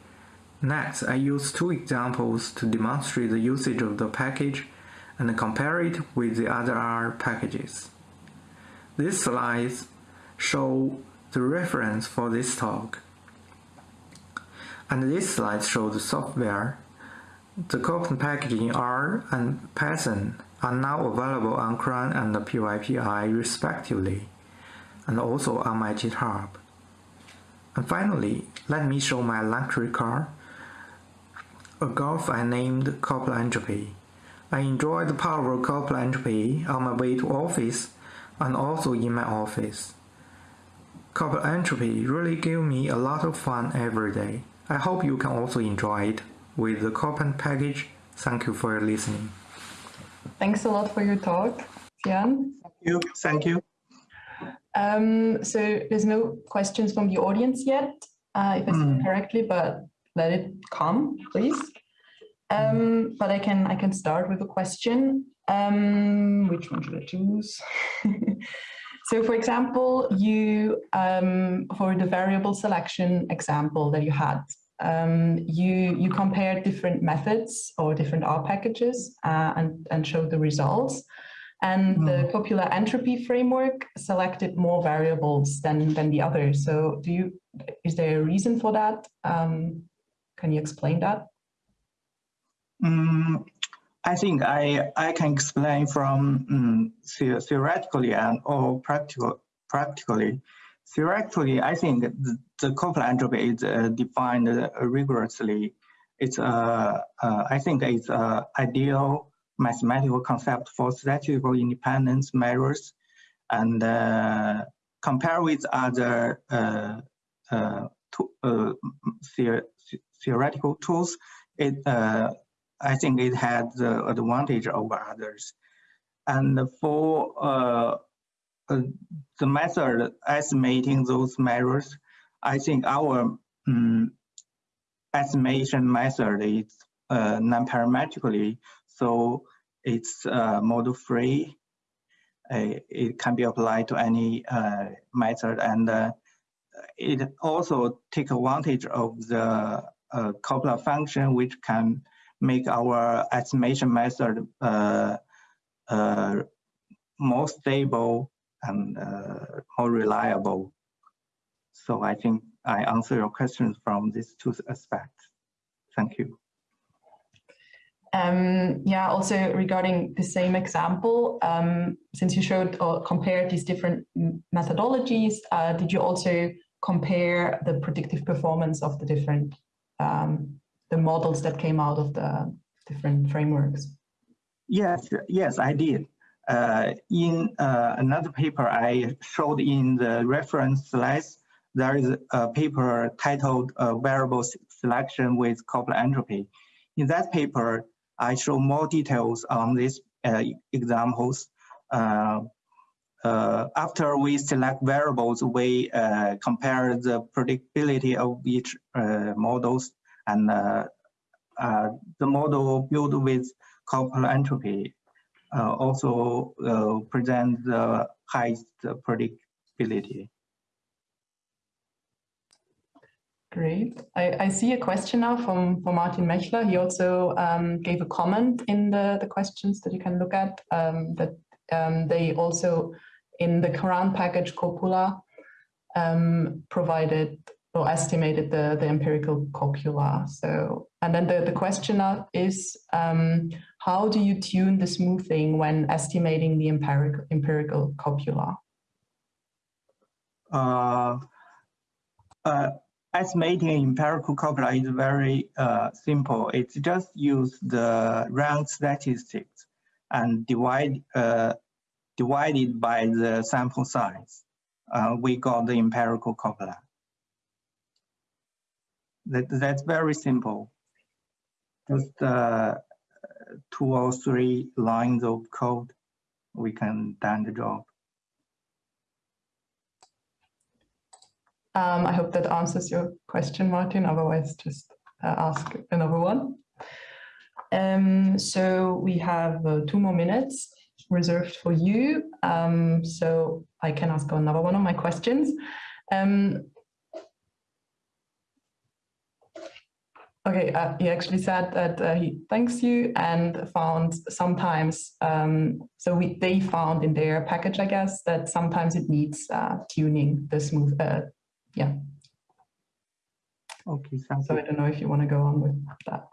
Next, I use two examples to demonstrate the usage of the package and compare it with the other R packages. These slides show the reference for this talk. And these slides show the software. The COPENT package in R and Python are now available on CRAN and the PyPI respectively and also on my GitHub. And finally, let me show my electric car, a Golf I named copula entropy. I enjoy the power of copula entropy on my way to office and also in my office. Copula entropy really give me a lot of fun every day. I hope you can also enjoy it with the COPENT package. Thank you for listening. Thanks a lot for your talk, Jan. Thank you. Thank you. Um, so there's no questions from the audience yet, uh, if I see mm. correctly, but let it come, please. Um, but I can I can start with a question. Um, which one should I choose? so, for example, you um, for the variable selection example that you had, um, you you compared different methods or different R packages uh, and and showed the results and mm. the copula entropy framework selected more variables than than the others. So do you is there a reason for that? Um, can you explain that? Um, I think I I can explain from um, theoretically and or practical practically. Theoretically, I think the, the entropy is uh, defined uh, rigorously. It's uh, uh, I think it's uh, ideal mathematical concept for statistical independence measures and compare with other uh, uh, to, uh, the theoretical tools, it, uh, I think it had the advantage over others. And for uh, the method estimating those measures, I think our um, estimation method is non-parametrically so it's uh, model free. Uh, it can be applied to any uh, method and uh, it also take advantage of the uh, of functions which can make our estimation method uh, more stable and more reliable. So I think I answer your questions from these two aspects. Thank you. Um, yeah, also regarding the same example, um, since you showed or compared these different methodologies, uh, did you also compare the predictive performance of the different um, the models that came out of the different frameworks? Yes, yes, I did. Uh, in uh, another paper I showed in the reference slides, there is a paper titled uh, Variable Selection with Copula Entropy. In that paper, I show more details on these uh, examples. Uh, after we select variables, we uh, compare the predictability of each uh, models and the model built with copula entropy also present the highest predictability. Great. I, I see a question now from, from Martin Maechler. He also um, gave a comment in the, the questions that you can look at um, that um, they also in the CRAN package Copula um, provided or estimated the, the empirical copula. So, and then the, the question is, um, how do you tune the smoothing when estimating the empirical, empirical copula? Uh, uh, estimating empirical copula is very uh, simple. It's just use the rank statistics and divide uh, divided by the sample size. Uh, we got the empirical copula. That, that's very simple. Just uh, two or three lines of code, we can done the job. Um, I hope that answers your question, Martin. Otherwise, just uh, ask another one. Um, so we have uh, two more minutes reserved for you. Um, so I can ask another one of my questions. Um, okay, uh, he actually said that uh, he thanks you and found sometimes, um, so we, they found in their package, I guess, that sometimes it needs uh, tuning, the smooth, uh, yeah. Okay, So I don't know if you want to go on with that.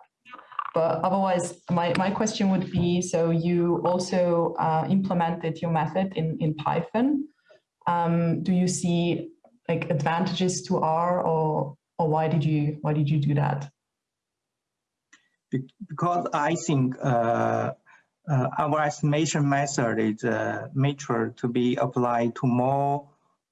But otherwise, my, my question would be, so you also uh, implemented your method in, in Python. Um, do you see like advantages to R or, or why did you, why did you do that? Because I think uh, uh, our estimation method is uh, mature to be applied to more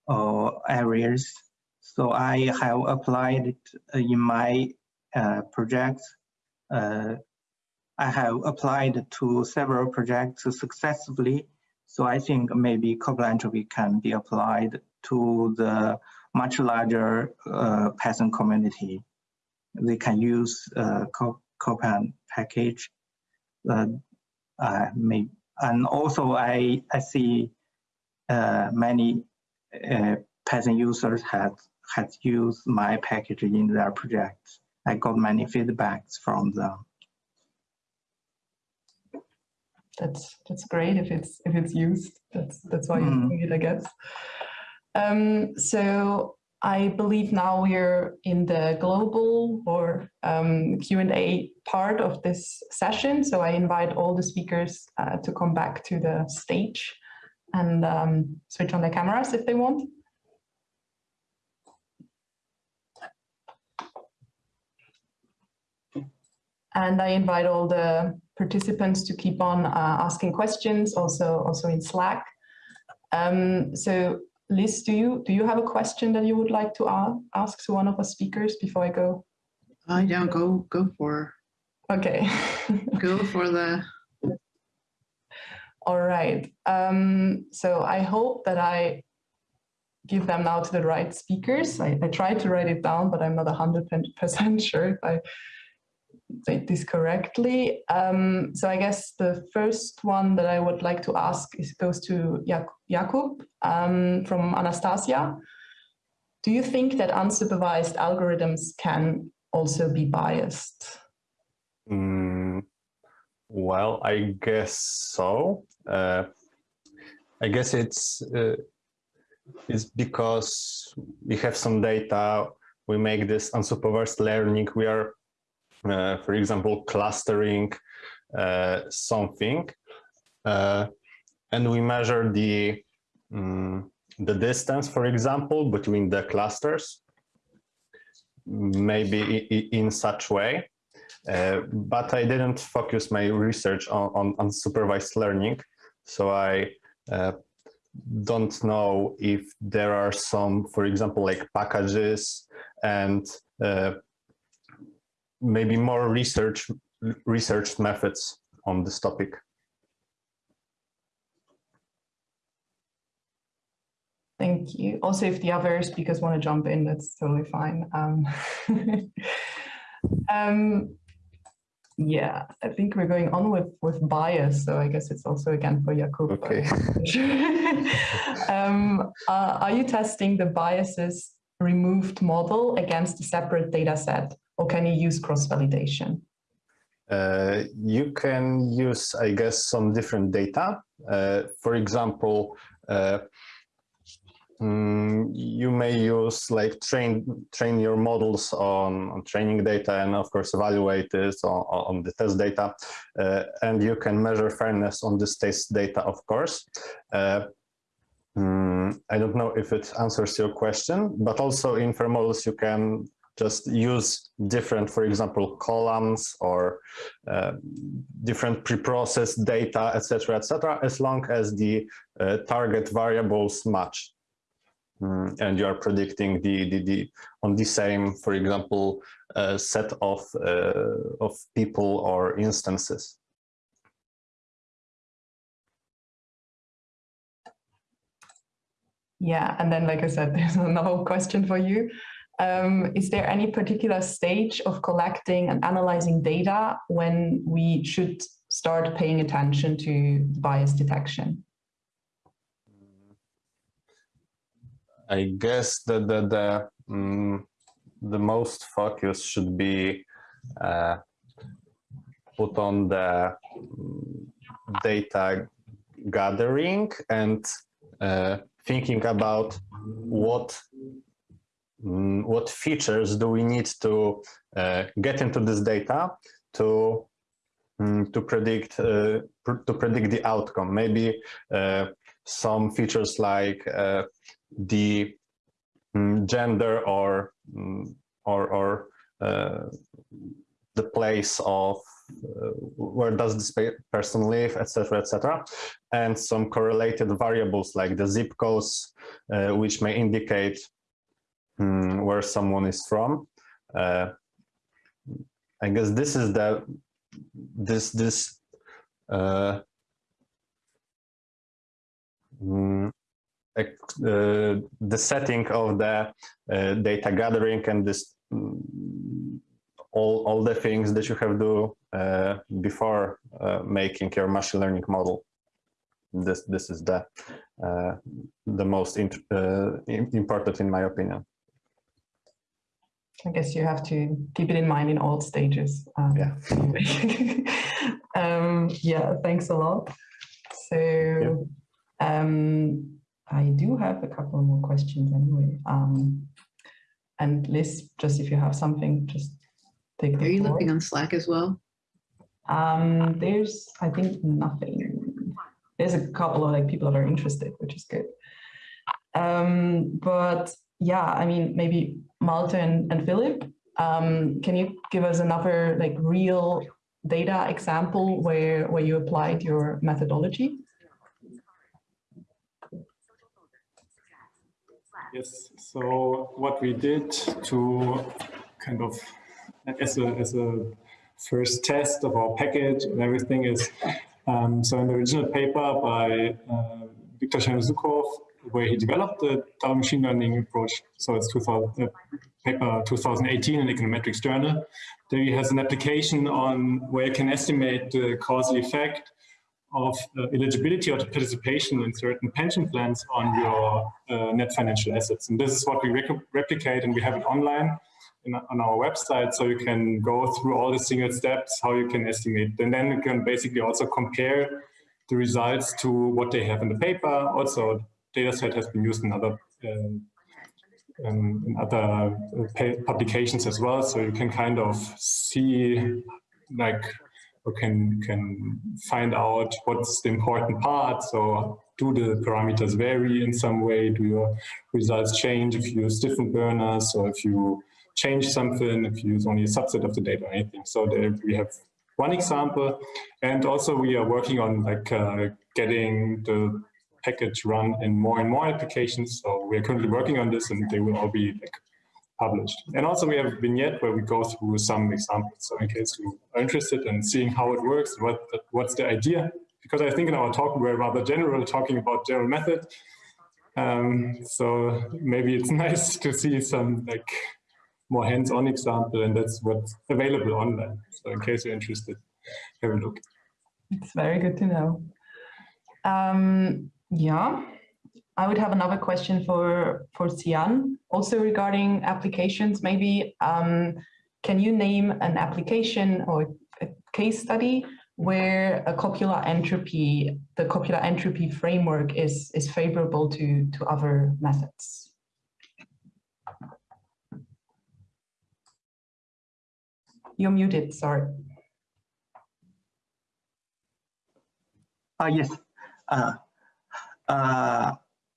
uh, areas. So I have applied it in my uh, projects. Uh, I have applied to several projects successfully. So I think maybe copula entropy can be applied to the much larger uh, Python community. They can use uh, copent package. Uh, uh, may, and also I, I see uh, many uh, Python users have, had used my package in their projects. I got many feedbacks from them. That's, that's great if it's, if it's used. That's, that's why you're Mm. doing it, I guess. Um, so I believe now we're in the global or um, Q&A part of this session. So I invite all the speakers uh, to come back to the stage and um, switch on their cameras if they want. And I invite all the participants to keep on uh, asking questions, also also in Slack. Um, so Liz, do you do you have a question that you would like to ask to one of the speakers before I go? I don't go go for Okay. go for the All right. Um, so I hope that I give them now to the right speakers. I, I tried to write it down, but I'm not 100% sure if I say this correctly. Um, so I guess the first one that I would like to ask is goes to Jak- Jakub um, from Anastasia. Do you think that unsupervised algorithms can also be biased? Mm, well, I guess so. Uh, I guess it's uh, it's because we have some data. We make this unsupervised learning. We are, for example, clustering uh, something, uh, and we measure the mm, the distance, for example, between the clusters. Maybe in such way. Uh, but I didn't focus my research on, on, on supervised learning. So I uh, don't know if there are some, for example, like packages and uh, maybe more research research methods on this topic. Thank you. Also, if the other speakers want to jump in, that's totally fine. Um, um, yeah, I think we're going on with with bias, so I guess it's also again for Jakub. Okay. um, uh, are you testing the biases removed model against a separate data set, or can you use cross validation? Uh, you can use, I guess, some different data. Uh, for example, uh, mm, you may use like train train your models on, on training data and of course evaluate this on, on the test data. Uh, and you can measure fairness on this test data, of course. Uh, mm, I don't know if it answers your question, but also in fair models you can just use different, for example, columns or uh, different preprocessed data, etc., etc., as long as the uh, target variables match. mm, and you are predicting the, the, the on the same, for example, uh, set of, uh, of people or instances. Yeah, and then, like I said, there's another question for you. Um, is there any particular stage of collecting and analyzing data when we should start paying attention to bias detection? I guess that the the, um, the most focus should be uh, put on the mm, data gathering and uh, thinking about what mm, what features do we need to uh, get into this data to um, to predict uh, pr to predict the outcome. Maybe uh, some features like uh, the um, gender or or or uh, the place of uh, where does this person live, etc., etc., and some correlated variables like the zip codes, uh, which may indicate um, where someone is from. Uh, I guess this is the this this uh, mm, uh, the setting of the uh, data gathering and this mm, all, all the things that you have to do uh, before uh, making your machine learning model. This, this is the, the most important in my opinion. I guess you have to keep it in mind in all stages. Um, yeah. um, yeah, thanks a lot. So um, I do have a couple more questions anyway. Um, and Liz, just if you have something, just take Are you floor. looking on Slack as well? Um, there's, I think, nothing. There's a couple of like people that are interested, which is good. Um, but yeah, I mean, maybe Malte and, and Philipp, um, can you give us another like real data example where, where you applied your methodology? Yes, so what we did to kind of as a, as a first test of our package and everything is, um, so in the original paper by uh, Victor Chernozhukov, where he developed the double machine learning approach, so it's 2000, uh, paper 2018 in Econometrics Journal, there he has an application on where you can estimate the causal effect of uh, eligibility or participation in certain pension plans on your uh, net financial assets. And this is what we replicate and we have it online in, on our website so you can go through all the single steps, how you can estimate. And then you can basically also compare the results to what they have in the paper. Also, data set has been used in other um, um, in other uh, publications as well. So you can kind of see like or can can find out what's the important part. So do the parameters vary in some way? Do your results change if you use different burners or if you change something, if you use only a subset of the data or anything. So there we have one example. And also we are working on like uh, getting the package run in more and more applications. So we're currently working on this and they will all be like published. And also we have a vignette where we go through some examples. So in case you are interested in seeing how it works, what what's the idea, because I think in our talk we're rather general, talking about general method. Um, so maybe it's nice to see some like more hands-on example, and that's what's available online. So in case you're interested, have a look. It's very good to know. Um, yeah, I would have another question for for Sian, also regarding applications. Maybe um, can you name an application or a case study where a copula entropy, the copula entropy framework is is favorable to to other methods? You're muted, sorry. Uh, yes. Uh, uh,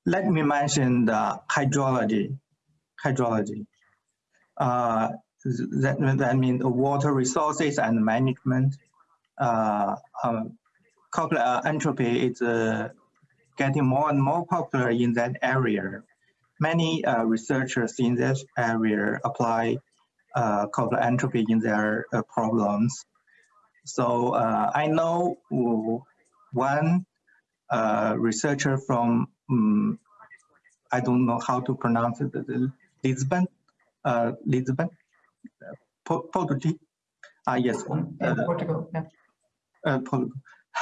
let me mention the hydrology. Hydrology. Uh, that, that means water resources and management. Uh, um, uh, entropy is uh, getting more and more popular in that area. many uh, researchers in this area apply uh, copula entropy in their problems. So I know one uh, researcher from, um, I don't know how to pronounce it, Lisbon, uh, Lisbon, Portugal. Ah, yes. Portugal, yeah. Portugal.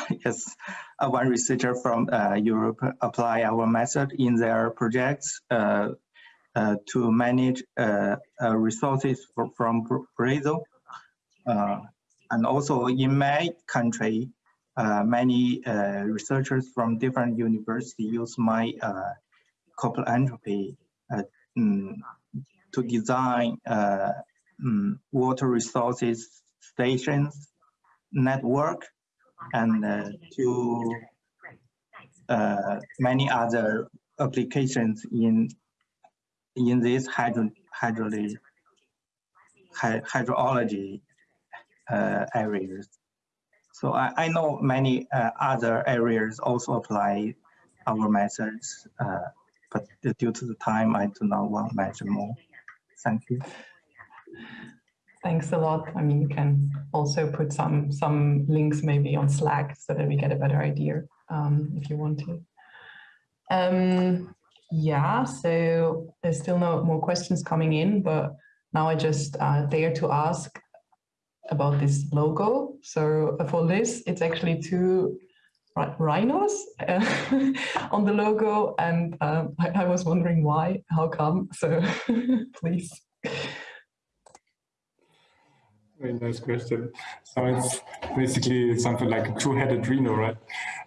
yes, uh, one researcher from uh, Europe apply our method in their projects uh, to manage resources for, from Brazil. and also in my country, many researchers from different universities use my copula entropy mm, to design mm, water resources stations network and uh, to uh, many other applications in in this hydro, hydrology, hydrology uh, areas. So I, I know many uh, other areas also apply our methods, uh, but due to the time, I do not want to mention more. Thank you. Thanks a lot. I mean, you can also put some some links maybe on Slack so that we get a better idea um, if you want to. Um, yeah, so there's still no more questions coming in, but now I just uh, dare to ask about this logo. So for this, it's actually two rhinos uh, on the logo, and um, I, I was wondering why, how come? So please. Very nice question. So it's basically something like a two-headed Rhino, right?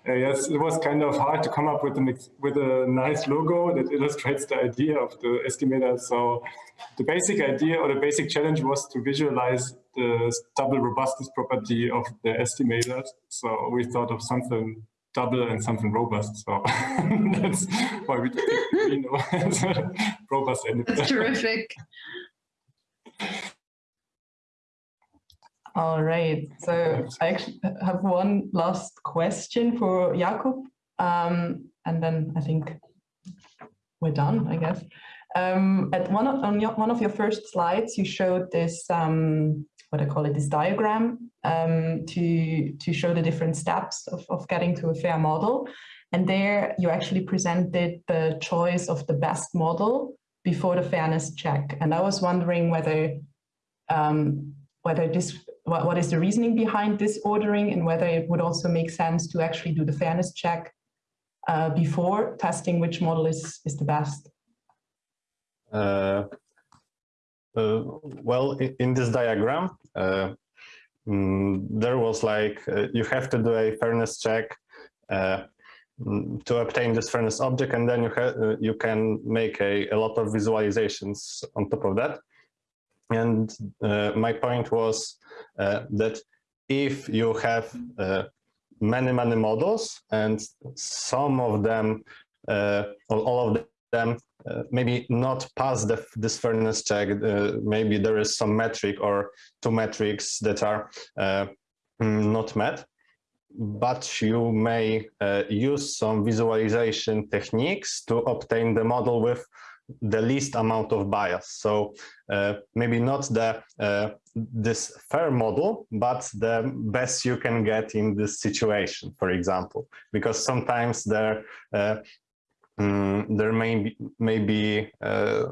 Uh, yes, it was kind of hard to come up with an with a nice logo that illustrates the idea of the estimator. So the basic idea or the basic challenge was to visualize the double robustness property of the estimator. So we thought of something double and something robust. So that's why we did Rhino as a robust. That's terrific. All right. So I actually have one last question for Jakub, um, and then I think we're done, I guess. Um, at one of, on your, one of your first slides, you showed this, um, what I call it, this diagram um, to, to show the different steps of, of getting to a fair model. And there you actually presented the choice of the best model before the fairness check. And I was wondering whether um, whether this what, what is the reasoning behind this ordering and whether it would also make sense to actually do the fairness check uh, before testing which model is, is the best? Uh, uh, well, in, in, this diagram, uh, mm, there was like, uh, you have to do a fairness check uh, mm, to obtain this fairness object, and then you, you can make a, a lot of visualizations on top of that. And uh, my point was uh, that if you have uh, many, many models and some of them, all of them uh, maybe not pass the, this fairness check. Uh, maybe there is some metric or two metrics that are uh, mm, not met, but you may use some visualization techniques to obtain the model with the least amount of bias. So uh, maybe not the uh, this fair model, but the best you can get in this situation, for example, because sometimes there uh, mm, there may be, may be uh,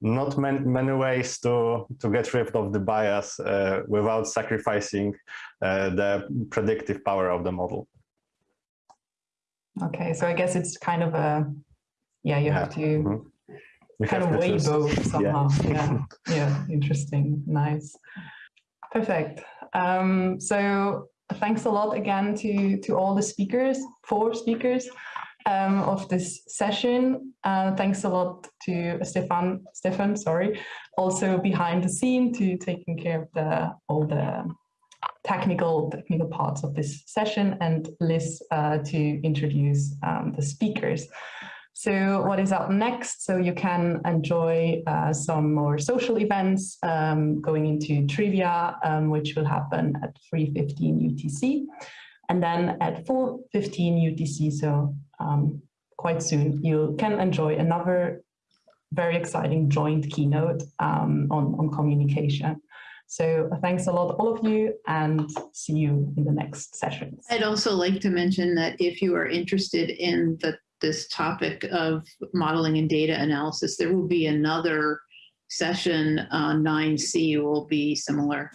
not many, many ways to to get rid of the bias uh, without sacrificing uh, the predictive power of the model. Okay, so I guess it's kind of a yeah, you yeah. have to mm -hmm. kind of weigh both somehow. Yeah. yeah, yeah, interesting, nice, perfect. Um, so thanks a lot again to to all the speakers, four speakers um, of this session. Uh, thanks a lot to Stefan, Stefan, sorry, also behind the scene to taking care of the all the technical technical parts of this session and Liz uh, to introduce um, the speakers. So what is up next? So you can enjoy uh, some more social events um, going into trivia, um, which will happen at 3.15 UTC. And then at 4.15 UTC, so um, quite soon, you can enjoy another very exciting joint keynote um, on, on communication. So thanks a lot, all of you, and see you in the next sessions. I'd also like to mention that if you are interested in the, this topic of modeling and data analysis, there will be another session, uh, 9C will be similar.